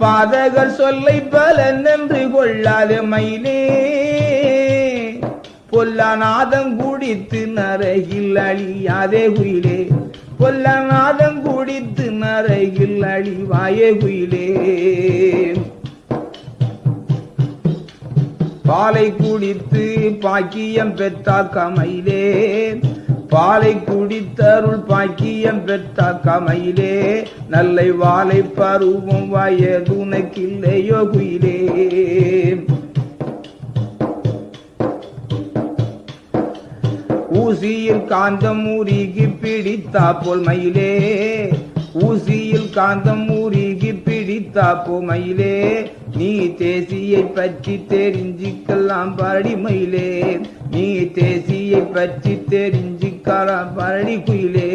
பாதகர் சொல்லை பலன் நன்று கொள்ளாதே மயிலே. பொல்லாநாதம் குடித்து நரகில் அழியாதே குயிலே. கொல்லநாதம் குடித்து நரையில் அழிவாயே குயிலே பாலை குடித்து பாக்கியம் பெற்றா கமையிலே பாலை குடித்தருள் பாக்கியம் பெற்றா கமையிலே. நல்லை வாழை பருவம் வயதுனக்கில்லையோ குயிலே ஊசியில் காந்தம் ஊறிகி பிடித்தா போல் மயிலே. ஊசியில் காந்தம் ஊறிகி பிடித்தா போ மயிலே. நீ தேசியை பற்றி தெரிஞ்சிக்கலாம் பரடி மயிலே. நீ தேசியை பற்றி தெரிஞ்சிக்கலாம் பரடி குயிலே.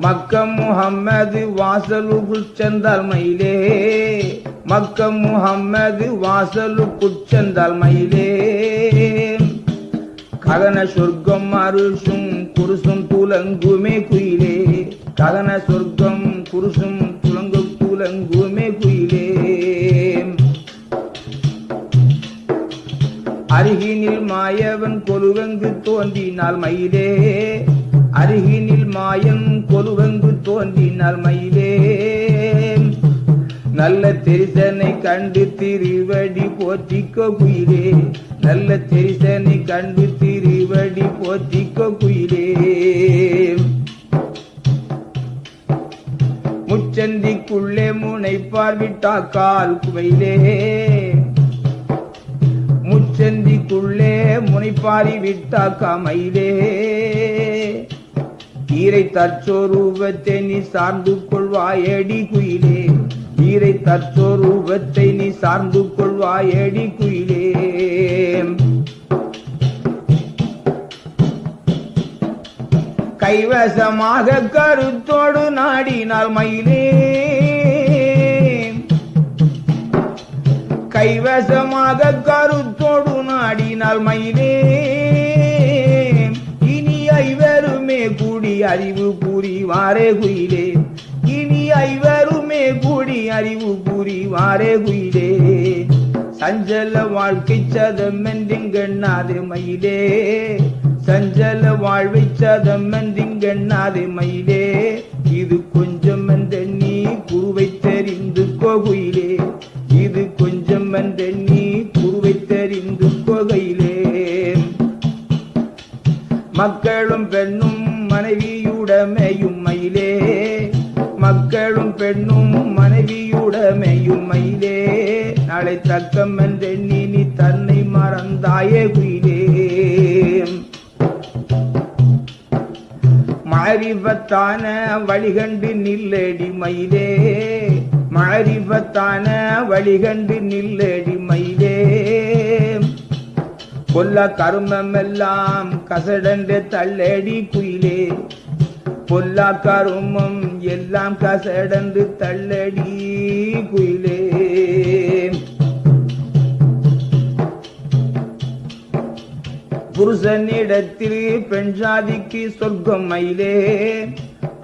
மக்கம் முகம்மது வாசலுக்குள் சென்றால் மயிலே. மக்கம் முகம்மது வாசலுக்குள் சென்றால் மயிலே. ககன சொர்க்கம் அருஷும் குருசும் புலங்குமே குயிலே. ககன சொர்க்கம் குருசும் புலங்கு புலங்குமே குயிலே. அருகினில் மாயவன் கொலுவெங்கு தோன்றினால் மயிலே. அருகினில் மாயன் கொலுவெங்கு தோன்றினால் மயிலே. நல்ல தெரிசனை கண்டு திருவடி போற்றிக்கோ குயிலே. நல்ல தெரிசனை கண்டு திருவடி போற்றிக்கோ குயிலே. முச்சந்திக்குள்ளே முனை பார்விட்டாக்கால் குவையிலே. முச்சந்திக்குள்ளே முனைப்பாரி விட்டா மயிலே ஈரை தற்சோரூபத்தை நீ சார்ந்து கொள்வாயடி குயிலே. ஈரை தற்சோரூபத்தை நீ சார்ந்து கொள்வாயடி குயிலே. கைவசமாக கருத்தோடு நாடினால் மயிலே கைவசமாக கருத்தோடு நாடினால் மயிலே இனி ஐவருமே கூடி அறிவு கூறி வாரே குயிலே. இனி ஐவருமே கூடி அறிவு கூறி வாரே குயிலே. சஞ்சல வாழ்க்கை சதம் என்றிங்கண்ணாது மயிலே சஞ்சல வாழ்வை சதம் என்றிங்கண்ணாது மயிலே இது கொஞ்சம் என்ற நீ குருவை தெரிந்து கோகுயிலே. இது கொஞ்சம் என்ற நீ குருவை தெரிந்து கொகையிலே. மக்கள் நாளை தக்கம் என்றெண்ணி நீ தன்னை மறந்தாயே குயிலே மாரிபத்தான வழிகண்டு நில்லடி மயிலே. மாரிபத்தான வழிகண்டு நில்லடி மயிலே. கொல்ல கருமம் எல்லாம் கசடண்டு தள்ளடி குயிலே. பொல்லா கருமம் எல்லாம் கசடந்து தள்ளடி குயிலே. புருஷனிடத்தில் பெண் ஜாதிக்கு சொர்க்கம் மயிலே.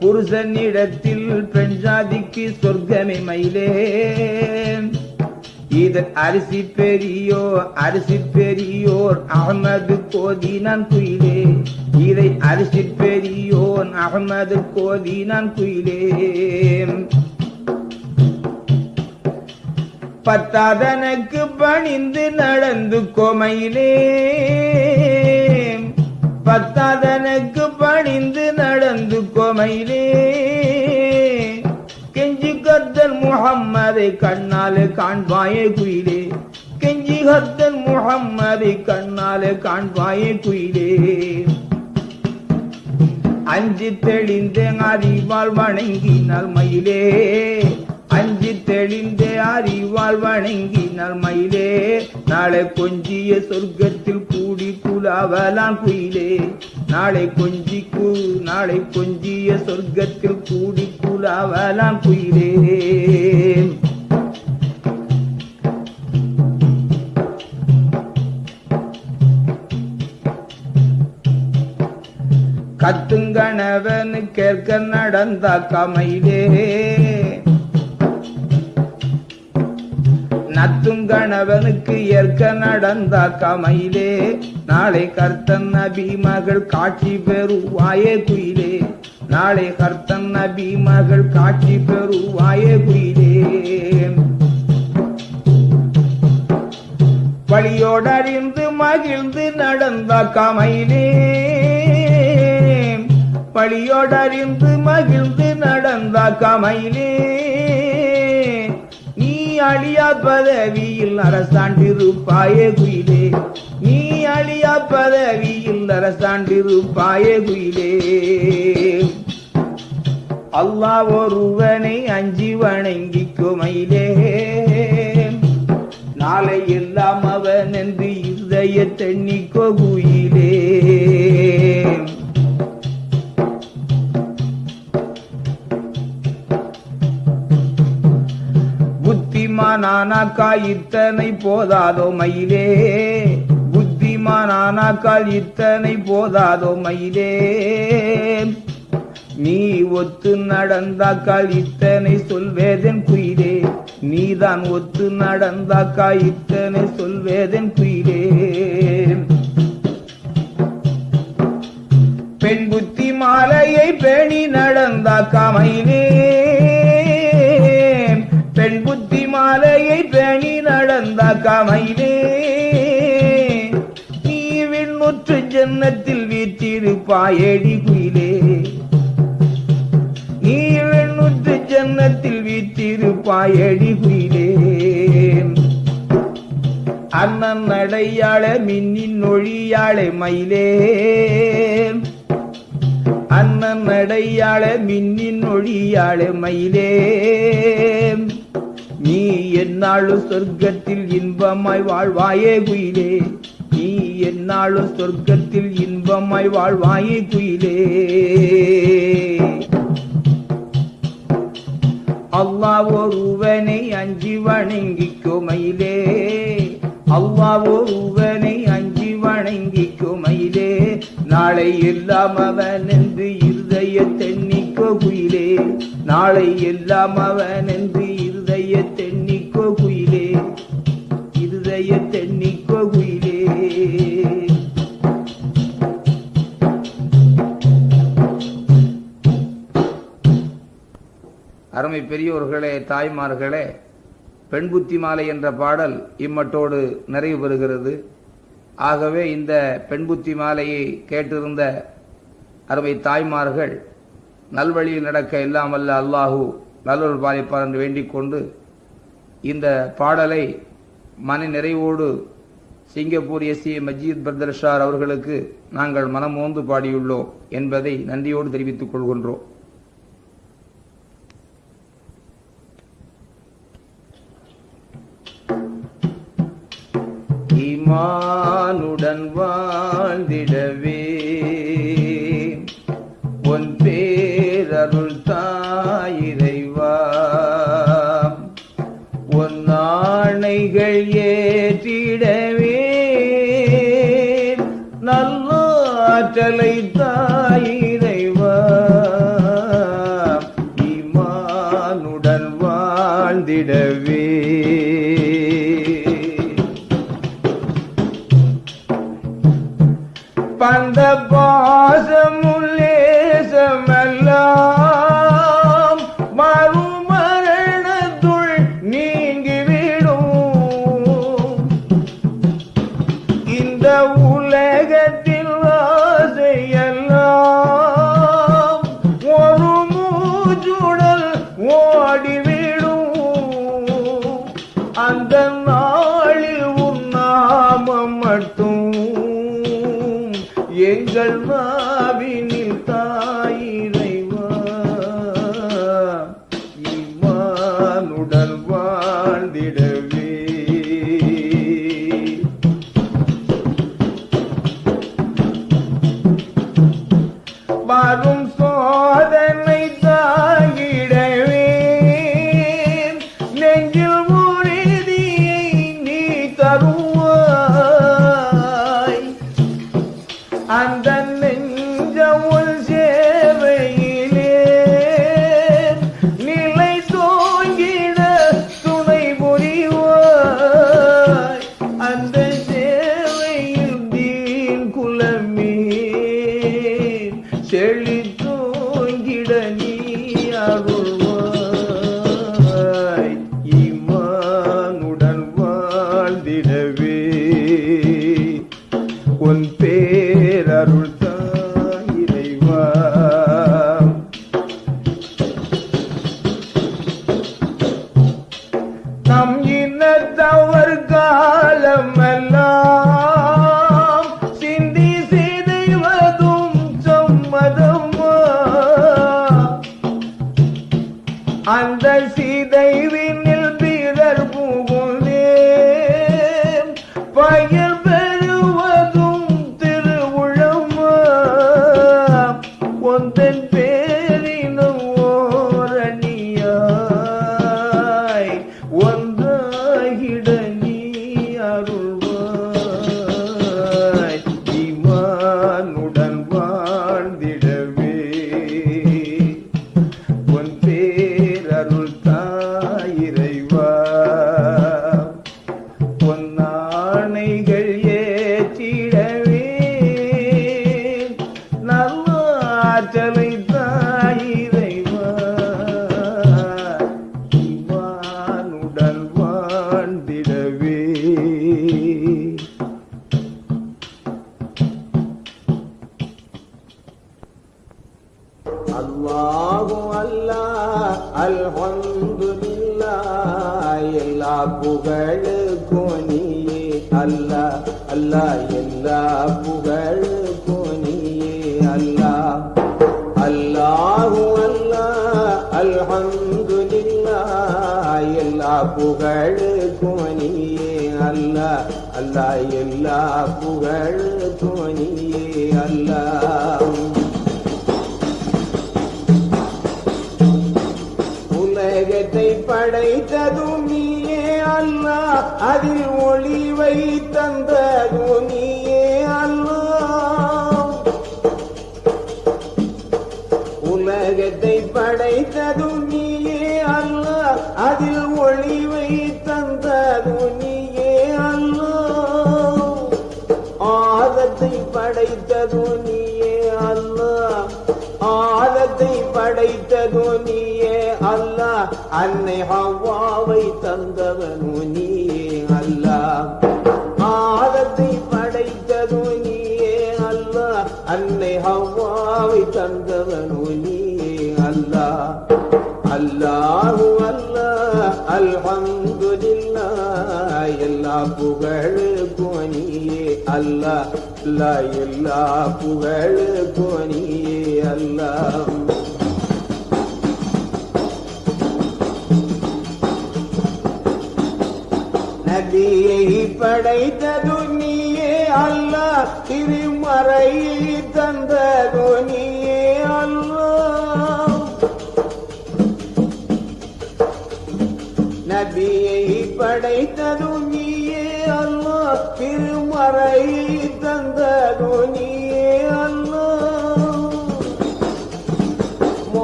புருஷனிடத்தில் பெண் ஜாதிக்கு சொர்க்கமே மயிலே. இதன் அரிசி பெரியோ அரிசி பெரியோர் அகமது கோதி நான் குயிலே. இதை அரிசி பெரியோன் அகமது கோதி நான் குயிலே. பத்தாதனுக்கு பணிந்து நடந்து கோமையிலே பத்தாதனுக்கு பணிந்து நடந்து கோமையிலே கெஞ்சி கத்தல் முகம்மதை கண்ணாலே காண்பாயே குயிலே. கெஞ்சி கத்தல் முகம்மதை கண்ணாலே காண்பாயே குயிலே. அஞ்சு தெளிந்த அறிவால் வணங்கினால் மயிலே. அஞ்சு தெளிந்த அறிவால் வணங்கினால் மயிலே. நாளை கொஞ்சிய சொர்க்கத்தில் கூடி குலாவலாம் குயிலே. நாளை கொஞ்சி கூ நாளை கொஞ்சிய சொர்க்கத்தில் கூடி குலாவலாம் குயிலே. கத்துங்கணவன் கேட்க நடந்த கமையிலே நத்தும் கணவனுக்கு ஏற்க நடந்த கமையிலே. நாளை கர்த்தன் நபி மகள் காட்சி பெறுவாயே குயிலே. நாளை கர்த்தன் நபி மகள் காட்சி பெறுவாயே குயிலே. வழியோடறிந்து மகிழ்ந்து நடந்த கமையிலே. வழியோடறிந்து மகிழ்ந்து நடந்த கமையிலே. அழியா பதவியில் அரசாண்டிருப்பாயே குயிலே. நீ அழியா பதவியில் அரசாண்டிருப்பாயே குயிலே. அல்லா ஒருவனை அஞ்சி வணங்கிக் குமையிலே நாளை எல்லாம் அவன் என்று இதய தென்னிக்கோ குயிலே. புத்திமானானாக்கா இத்தனை போதாதோ மயிலே? புத்திமானானாக்கால் இத்தனை போதாதோ மயிலே? நீ ஒத்து நடந்தாக்கால் இத்தனை சொல்வேதன் குயிலே? நீதான் ஒத்து நடந்தாக்கா இத்தனை சொல்வேதன் குயிலே? பெண் புத்தி மாலையை பேணி நடந்தாக்கா மயிலே? பெண் புத்தி மாலையை பேணி நடந்த மயிலே நீ விண்ணுற்று ஜன்னத்தில் வீற்றிருப்பாயடி குயிலே. நீ வெண்ணுற்று ஜன்னத்தில் வீற்றிருப்பாயடி குயிலே. அண்ணன் நடையாள மின்னின் ஒழியாளே மயிலே. அண்ணன் நடையாள மின்னின் ஒழியாளே மயிலே. நீ என்னாலும் சொர்க்கத்தில் இன்பமாய் வாழ்வாயே குயிலே. நீ என்னாலும் சொர்க்கத்தில் இன்பமாய் வாழ்வாயே குயிலே. அல்லா ஒருவனை அஞ்சி வணங்கிக்கோ மயிலே. அல்லாஹ் ஒருவனை அஞ்சி வணங்கிக்கோ மயிலே. நாளை எல்லாம் அவன் என்று இருதய தென்னிக்கோ குயிலே. நாளை எல்லாம் அவன் என்று இருதய தென்னிக்கோ குயிலே. இருதய தென்னிக்கோ குயிலே. அருமை பெரியோர்களே தாய்மார்களே பெண் புத்தி மாலை என்ற பாடல் இம்மட்டோடு நிறைவு பெறுகிறது. ஆகவே இந்த பெண் புத்தி மாலையை கேட்டிருந்த அருமை தாய்மார்கள் நல்வழியில் நடக்க இல்லாமல் அல்லாஹூ நல்லொரு பாலிப்பார் என்று வேண்டிக் கொண்டு இந்த பாடலை மன நிறைவோடு சிங்கப்பூர் எஸ் ஏ மஜீத் பிரதர்ஷார் அவர்களுக்கு நாங்கள் மனமோந்து பாடியுள்ளோம் என்பதை நன்றியோடு தெரிவித்துக் கொள்கின்றோம். இமானுடன் வாழ்ந்திடவே உன் பேரருள் தாய் ஏற்றிடவே நல்லாற்றலை தாயிரைவா ஈமானுடன் வாழ்ந்திடவே. பந்த பாசமுல்லேசமெல்லாம்